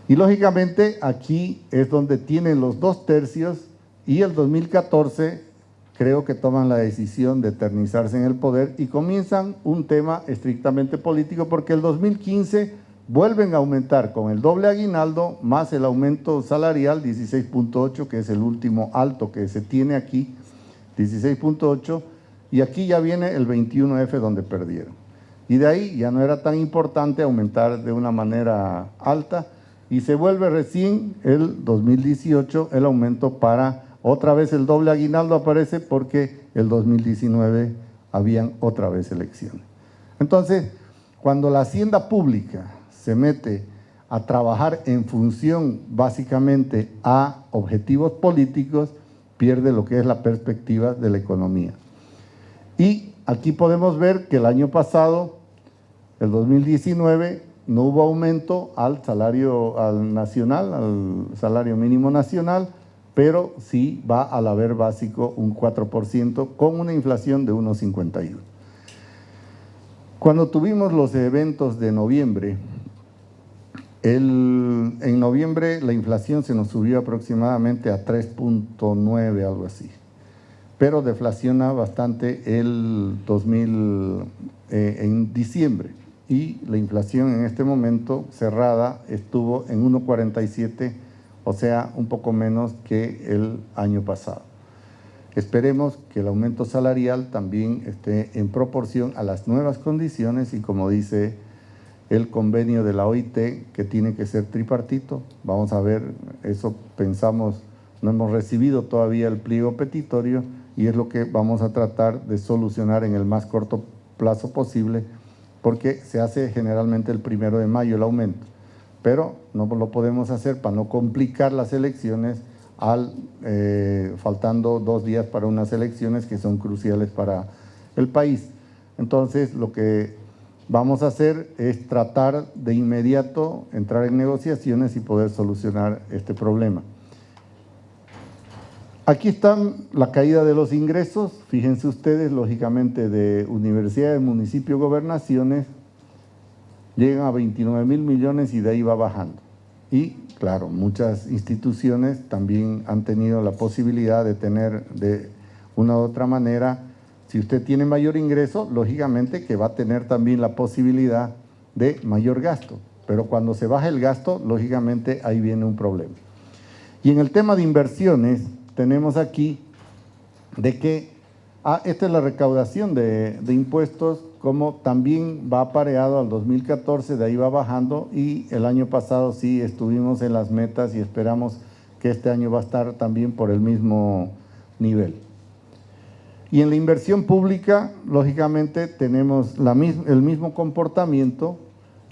Y lógicamente aquí es donde tienen los dos tercios y el 2014 creo que toman la decisión de eternizarse en el poder y comienzan un tema estrictamente político porque el 2015 vuelven a aumentar con el doble aguinaldo más el aumento salarial 16.8 que es el último alto que se tiene aquí, 16.8 y aquí ya viene el 21F donde perdieron. Y de ahí ya no era tan importante aumentar de una manera alta, y se vuelve recién el 2018 el aumento para otra vez el doble aguinaldo aparece porque el 2019 habían otra vez elecciones. Entonces, cuando la hacienda pública se mete a trabajar en función básicamente a objetivos políticos, pierde lo que es la perspectiva de la economía. Y aquí podemos ver que el año pasado, el 2019, no hubo aumento al salario al nacional, al salario mínimo nacional, pero sí va al haber básico un 4% con una inflación de 1,51. Cuando tuvimos los eventos de noviembre, en noviembre la inflación se nos subió aproximadamente a 3.9, algo así, pero deflaciona bastante el 2000 eh, en diciembre y la inflación en este momento cerrada estuvo en 1,47, o sea, un poco menos que el año pasado. Esperemos que el aumento salarial también esté en proporción a las nuevas condiciones y como dice el convenio de la OIT que tiene que ser tripartito. Vamos a ver, eso pensamos, no hemos recibido todavía el pliego petitorio y es lo que vamos a tratar de solucionar en el más corto plazo posible porque se hace generalmente el primero de mayo el aumento, pero no lo podemos hacer para no complicar las elecciones al, eh, faltando dos días para unas elecciones que son cruciales para el país. Entonces, lo que vamos a hacer es tratar de inmediato entrar en negociaciones y poder solucionar este problema. Aquí están la caída de los ingresos, fíjense ustedes, lógicamente de universidades, municipios, gobernaciones, llegan a 29 mil millones y de ahí va bajando. Y claro, muchas instituciones también han tenido la posibilidad de tener de una u otra manera, si usted tiene mayor ingreso, lógicamente que va a tener también la posibilidad de mayor gasto. Pero cuando se baja el gasto, lógicamente ahí viene un problema. Y en el tema de inversiones, tenemos aquí de que ah, esta es la recaudación de, impuestos, como también va apareado al 2014, de ahí va bajando y el año pasado sí estuvimos en las metas y esperamos que este año va a estar también por el mismo nivel. Y en la inversión pública, lógicamente, tenemos la el mismo comportamiento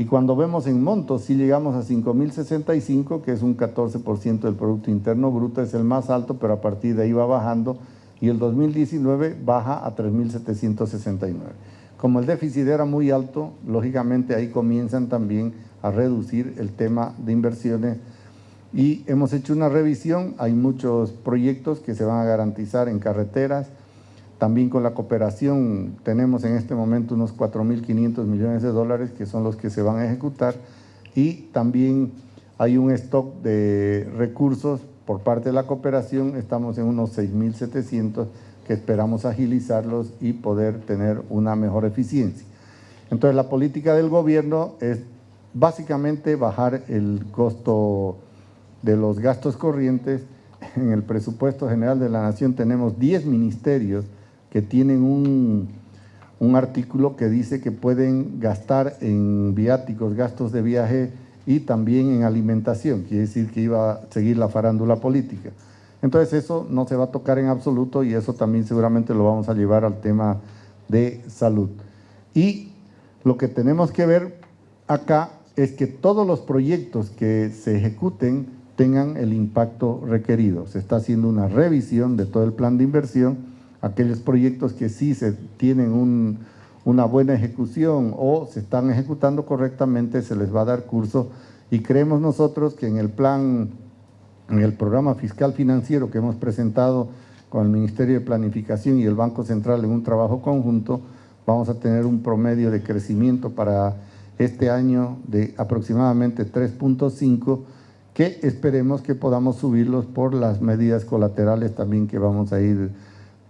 y cuando vemos en montos, si llegamos a 5.065, que es un 14% del Producto Interno Bruto, es el más alto, pero a partir de ahí va bajando, y el 2019 baja a 3.769. Como el déficit era muy alto, lógicamente ahí comienzan también a reducir el tema de inversiones y hemos hecho una revisión, hay muchos proyectos que se van a garantizar en carreteras, también con la cooperación tenemos en este momento unos 4.500 millones de dólares que son los que se van a ejecutar y también hay un stock de recursos por parte de la cooperación, estamos en unos 6.700 que esperamos agilizarlos y poder tener una mejor eficiencia. Entonces la política del gobierno es básicamente bajar el costo de los gastos corrientes. En el presupuesto general de la Nación tenemos 10 ministerios que tienen un, artículo que dice que pueden gastar en viáticos, gastos de viaje y también en alimentación, quiere decir que iba a seguir la farándula política. Entonces eso no se va a tocar en absoluto y eso también seguramente lo vamos a llevar al tema de salud. Y lo que tenemos que ver acá es que todos los proyectos que se ejecuten tengan el impacto requerido. Se está haciendo una revisión de todo el plan de inversión aquellos proyectos que sí se tienen una buena ejecución o se están ejecutando correctamente, se les va a dar curso. Y creemos nosotros que en el plan, en el programa fiscal financiero que hemos presentado con el Ministerio de Planificación y el Banco Central en un trabajo conjunto, vamos a tener un promedio de crecimiento para este año de aproximadamente 3.5 que esperemos que podamos subirlos por las medidas colaterales también que vamos a ir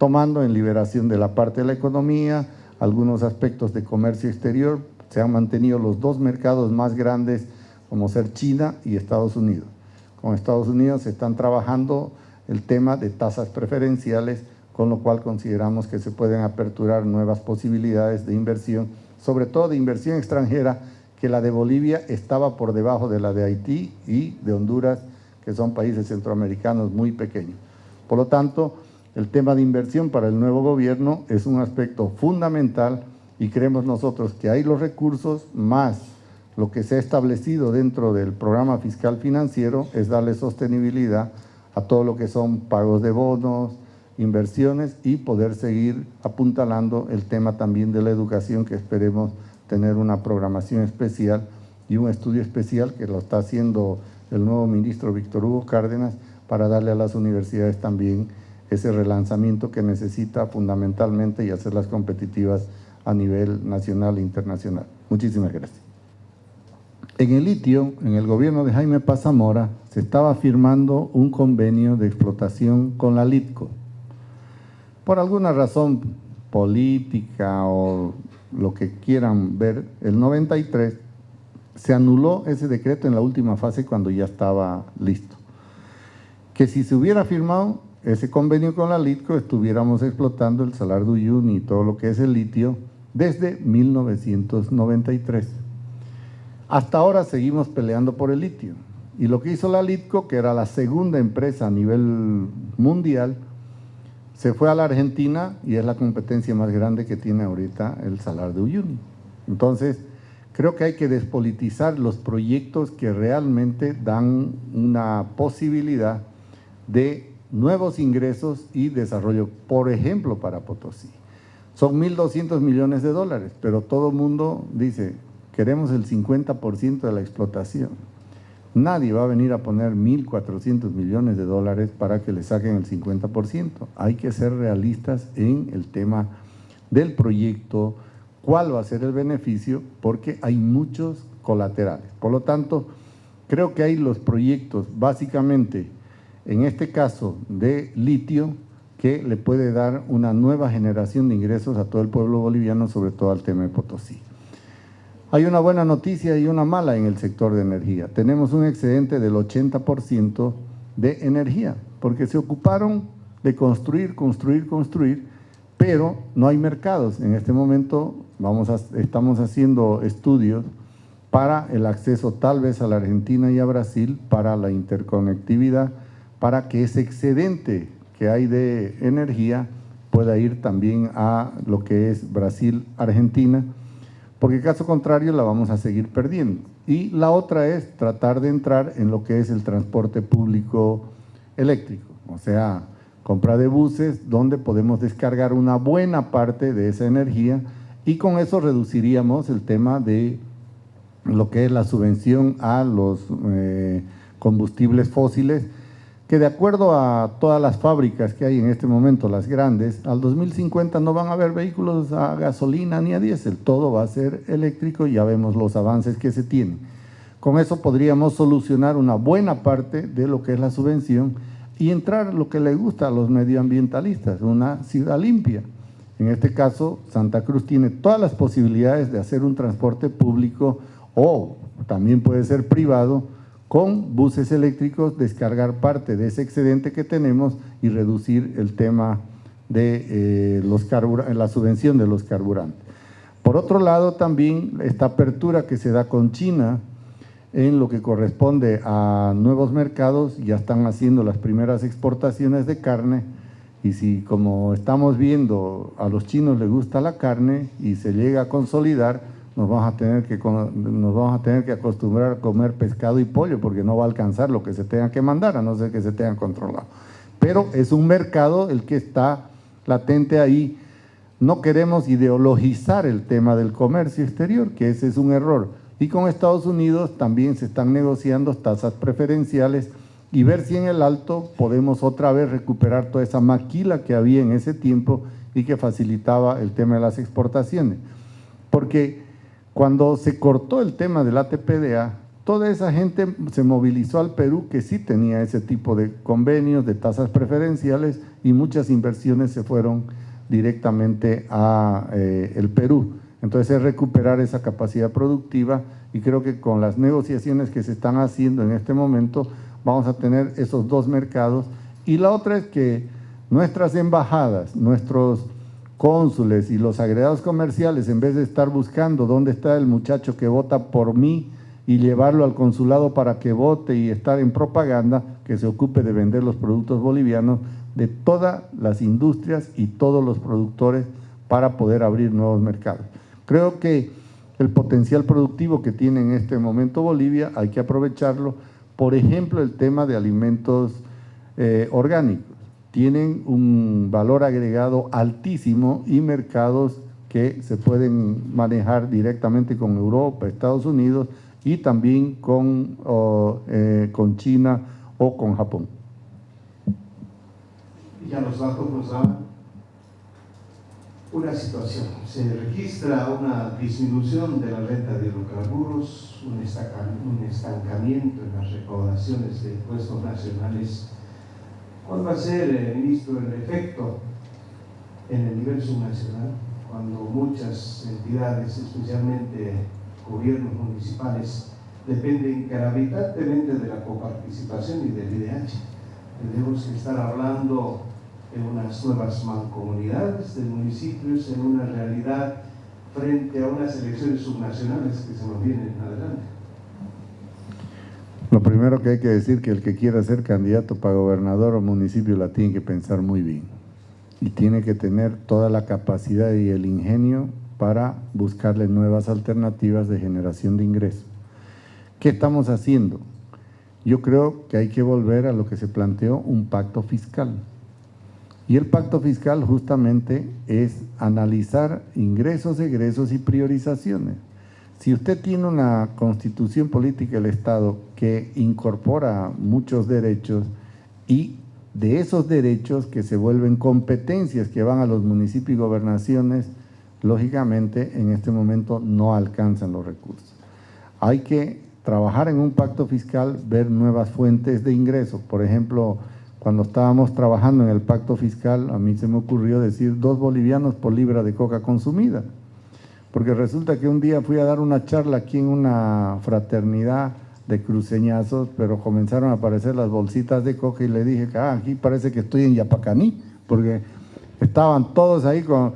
tomando en liberación de la parte de la economía, algunos aspectos de comercio exterior, se han mantenido los dos mercados más grandes como ser China y Estados Unidos. Con Estados Unidos se están trabajando el tema de tasas preferenciales, con lo cual consideramos que se pueden aperturar nuevas posibilidades de inversión, sobre todo de inversión extranjera, que la de Bolivia estaba por debajo de la de Haití y de Honduras, que son países centroamericanos muy pequeños. Por lo tanto, el tema de inversión para el nuevo gobierno es un aspecto fundamental y creemos nosotros que hay los recursos más lo que se ha establecido dentro del programa fiscal financiero es darle sostenibilidad a todo lo que son pagos de bonos, inversiones y poder seguir apuntalando el tema también de la educación que esperemos tener una programación especial y un estudio especial que lo está haciendo el nuevo ministro Víctor Hugo Cárdenas para darle a las universidades también ese relanzamiento que necesita fundamentalmente y hacerlas competitivas a nivel nacional e internacional. Muchísimas gracias. En el litio, en el gobierno de Jaime Pazamora, se estaba firmando un convenio de explotación con la LITCO. Por alguna razón política o lo que quieran ver, el 93 se anuló ese decreto en la última fase cuando ya estaba listo. Que si se hubiera firmado, ese convenio con la LITCO estuviéramos explotando el Salar de Uyuni y todo lo que es el litio desde 1993. Hasta ahora seguimos peleando por el litio. Y lo que hizo la Litco, que era la segunda empresa a nivel mundial, se fue a la Argentina y es la competencia más grande que tiene ahorita el Salar de Uyuni. Entonces, creo que hay que despolitizar los proyectos que realmente dan una posibilidad de nuevos ingresos y desarrollo, por ejemplo, para Potosí. Son 1.200 millones de dólares, pero todo el mundo dice, queremos el 50% de la explotación. Nadie va a venir a poner 1.400 millones de dólares para que le saquen el 50%. Hay que ser realistas en el tema del proyecto, cuál va a ser el beneficio, porque hay muchos colaterales. Por lo tanto, creo que hay los proyectos, básicamente, en este caso de litio, que le puede dar una nueva generación de ingresos a todo el pueblo boliviano, sobre todo al tema de Potosí. Hay una buena noticia y una mala en el sector de energía. Tenemos un excedente del 80% de energía, porque se ocuparon de construir, construir, construir, pero no hay mercados. En este momento vamos estamos haciendo estudios para el acceso tal vez a la Argentina y a Brasil, para la interconectividad, para que ese excedente que hay de energía pueda ir también a lo que es Brasil-Argentina, porque caso contrario la vamos a seguir perdiendo. Y la otra es tratar de entrar en lo que es el transporte público eléctrico, o sea, compra de buses donde podemos descargar una buena parte de esa energía y con eso reduciríamos el tema de lo que es la subvención a los eh, combustibles fósiles que de acuerdo a todas las fábricas que hay en este momento, las grandes, al 2050 no van a haber vehículos a gasolina ni a diésel, todo va a ser eléctrico y ya vemos los avances que se tienen. Con eso podríamos solucionar una buena parte de lo que es la subvención y entrar lo que le gusta a los medioambientalistas, una ciudad limpia. En este caso, Santa Cruz tiene todas las posibilidades de hacer un transporte público o también puede ser privado, con buses eléctricos descargar parte de ese excedente que tenemos y reducir el tema de eh, los la subvención de los carburantes. Por otro lado, también esta apertura que se da con China en lo que corresponde a nuevos mercados, ya están haciendo las primeras exportaciones de carne y si como estamos viendo a los chinos les gusta la carne y se llega a consolidar, nos vamos a tener que nos vamos a tener que acostumbrar a comer pescado y pollo porque no va a alcanzar lo que se tenga que mandar a no ser que se tengan controlado. Pero es un mercado el que está latente ahí. No queremos ideologizar el tema del comercio exterior, que ese es un error. Y con Estados Unidos también se están negociando tasas preferenciales y ver si en el alto podemos otra vez recuperar toda esa maquila que había en ese tiempo y que facilitaba el tema de las exportaciones. Porque cuando se cortó el tema del ATPDA, toda esa gente se movilizó al Perú que sí tenía ese tipo de convenios, de tasas preferenciales y muchas inversiones se fueron directamente a eh, el Perú. Entonces es recuperar esa capacidad productiva y creo que con las negociaciones que se están haciendo en este momento vamos a tener esos dos mercados y la otra es que nuestras embajadas, nuestros cónsules y los agregados comerciales, en vez de estar buscando dónde está el muchacho que vota por mí y llevarlo al consulado para que vote y estar en propaganda, que se ocupe de vender los productos bolivianos de todas las industrias y todos los productores para poder abrir nuevos mercados. Creo que el potencial productivo que tiene en este momento Bolivia hay que aprovecharlo. Por ejemplo, el tema de alimentos eh, orgánicos tienen un valor agregado altísimo y mercados que se pueden manejar directamente con Europa, Estados Unidos y también con, eh, con China o con Japón. Ya los datos nos dan una situación. Se registra una disminución de la renta de hidrocarburos, un estancamiento en las recaudaciones de impuestos nacionales ¿Cuál va a ser, ministro, el efecto en el nivel subnacional cuando muchas entidades, especialmente gobiernos municipales, dependen gravitantemente de la coparticipación y del IDH? Tenemos que estar hablando de unas nuevas mancomunidades de municipios en una realidad frente a unas elecciones subnacionales que se nos vienen adelante. Primero que hay que decir que el que quiera ser candidato para gobernador o municipio la tiene que pensar muy bien y tiene que tener toda la capacidad y el ingenio para buscarle nuevas alternativas de generación de ingresos. ¿Qué estamos haciendo? Yo creo que hay que volver a lo que se planteó, un pacto fiscal. Y el pacto fiscal justamente es analizar ingresos, egresos y priorizaciones. Si usted tiene una constitución política del Estado que incorpora muchos derechos y de esos derechos que se vuelven competencias que van a los municipios y gobernaciones, lógicamente en este momento no alcanzan los recursos. Hay que trabajar en un pacto fiscal, ver nuevas fuentes de ingresos. Por ejemplo, cuando estábamos trabajando en el pacto fiscal, a mí se me ocurrió decir dos bolivianos por libra de coca consumida. Porque resulta que un día fui a dar una charla aquí en una fraternidad de cruceñazos, pero comenzaron a aparecer las bolsitas de coca y le dije, ah, aquí parece que estoy en Yapacaní, porque estaban todos ahí con...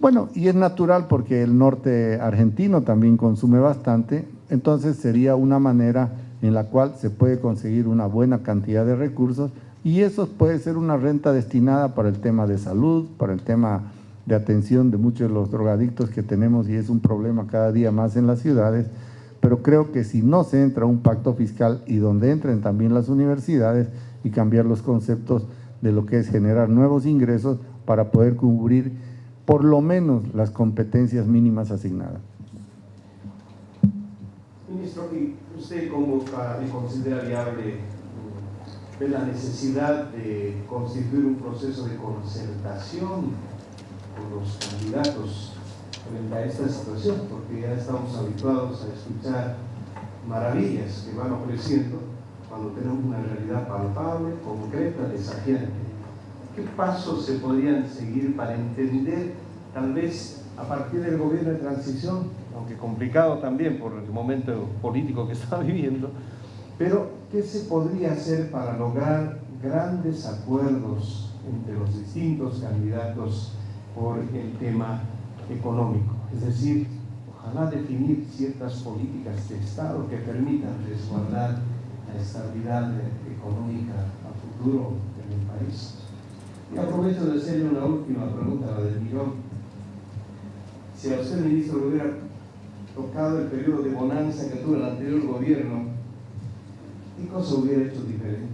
Bueno, y es natural porque el norte argentino también consume bastante, entonces sería una manera en la cual se puede conseguir una buena cantidad de recursos y eso puede ser una renta destinada para el tema de salud, para el tema de atención de muchos de los drogadictos que tenemos y es un problema cada día más en las ciudades, pero creo que si no se entra un pacto fiscal y donde entren también las universidades y cambiar los conceptos de lo que es generar nuevos ingresos para poder cubrir por lo menos las competencias mínimas asignadas. Ministro, ¿y usted cómo considera viable ve la necesidad de constituir un proceso de concertación los candidatos frente a esta situación? Porque ya estamos habituados a escuchar maravillas que van ofreciendo cuando tenemos una realidad palpable, concreta, desafiante ¿Qué pasos se podrían seguir para entender, tal vez a partir del gobierno de transición, aunque complicado también por el momento político que está viviendo, pero qué se podría hacer para lograr grandes acuerdos entre los distintos candidatos por el tema económico? Es decir, ojalá definir ciertas políticas de Estado que permitan resguardar la estabilidad económica a futuro en el país. Y aprovecho de hacerle una última pregunta, la del millón. Si a usted, ministro, le hubiera tocado el periodo de bonanza que tuvo el anterior gobierno, ¿qué cosa hubiera hecho diferente?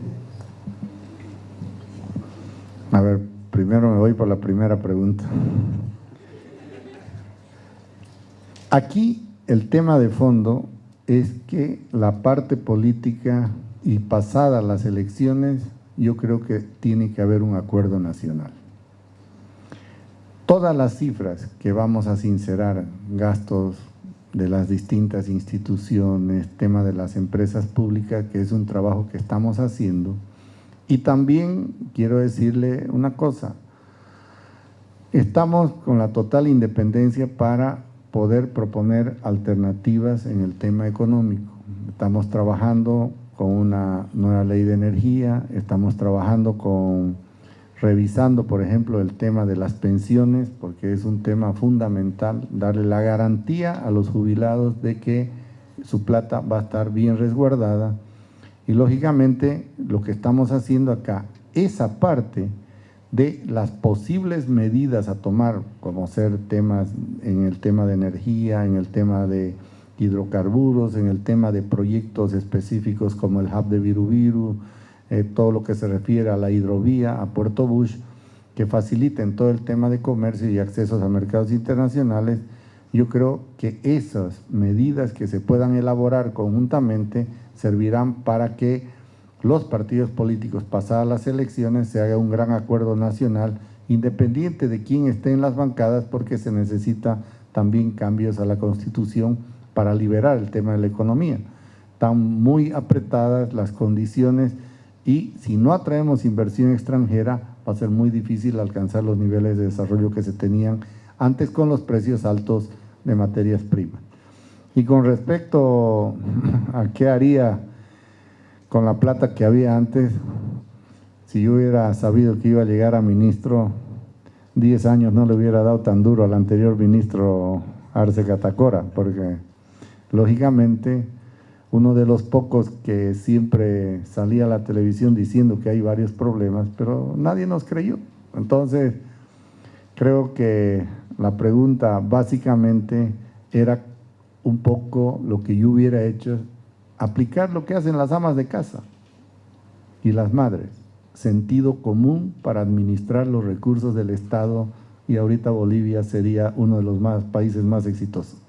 A ver, primero me voy por la primera pregunta. Aquí el tema de fondo es que la parte política y pasadas las elecciones yo creo que tiene que haber un acuerdo nacional. Todas las cifras que vamos a sincerar, gastos de las distintas instituciones, tema de las empresas públicas, que es un trabajo que estamos haciendo. Y también quiero decirle una cosa, estamos con la total independencia para poder proponer alternativas en el tema económico. Estamos trabajando con una nueva ley de energía, estamos trabajando con, revisando por ejemplo el tema de las pensiones, porque es un tema fundamental, darle la garantía a los jubilados de que su plata va a estar bien resguardada y lógicamente lo que estamos haciendo acá, esa parte de las posibles medidas a tomar, como ser temas en el tema de energía, en el tema de hidrocarburos, en el tema de proyectos específicos como el hub de Virubiru, eh, todo lo que se refiere a la hidrovía, a Puerto Bush, que faciliten todo el tema de comercio y accesos a mercados internacionales, yo creo que esas medidas que se puedan elaborar conjuntamente servirán para que los partidos políticos pasadas las elecciones se haga un gran acuerdo nacional independiente de quién esté en las bancadas porque se necesita también cambios a la Constitución para liberar el tema de la economía. Están muy apretadas las condiciones y si no atraemos inversión extranjera va a ser muy difícil alcanzar los niveles de desarrollo que se tenían antes con los precios altos de materias primas. Y con respecto a qué haría con la plata que había antes, si yo hubiera sabido que iba a llegar a ministro, 10 años no le hubiera dado tan duro al anterior ministro Arce Catacora, porque lógicamente uno de los pocos que siempre salía a la televisión diciendo que hay varios problemas, pero nadie nos creyó. Entonces, creo que la pregunta básicamente era un poco lo que yo hubiera hecho, aplicar lo que hacen las amas de casa y las madres, sentido común para administrar los recursos del Estado y ahorita Bolivia sería uno de los más, países más exitosos.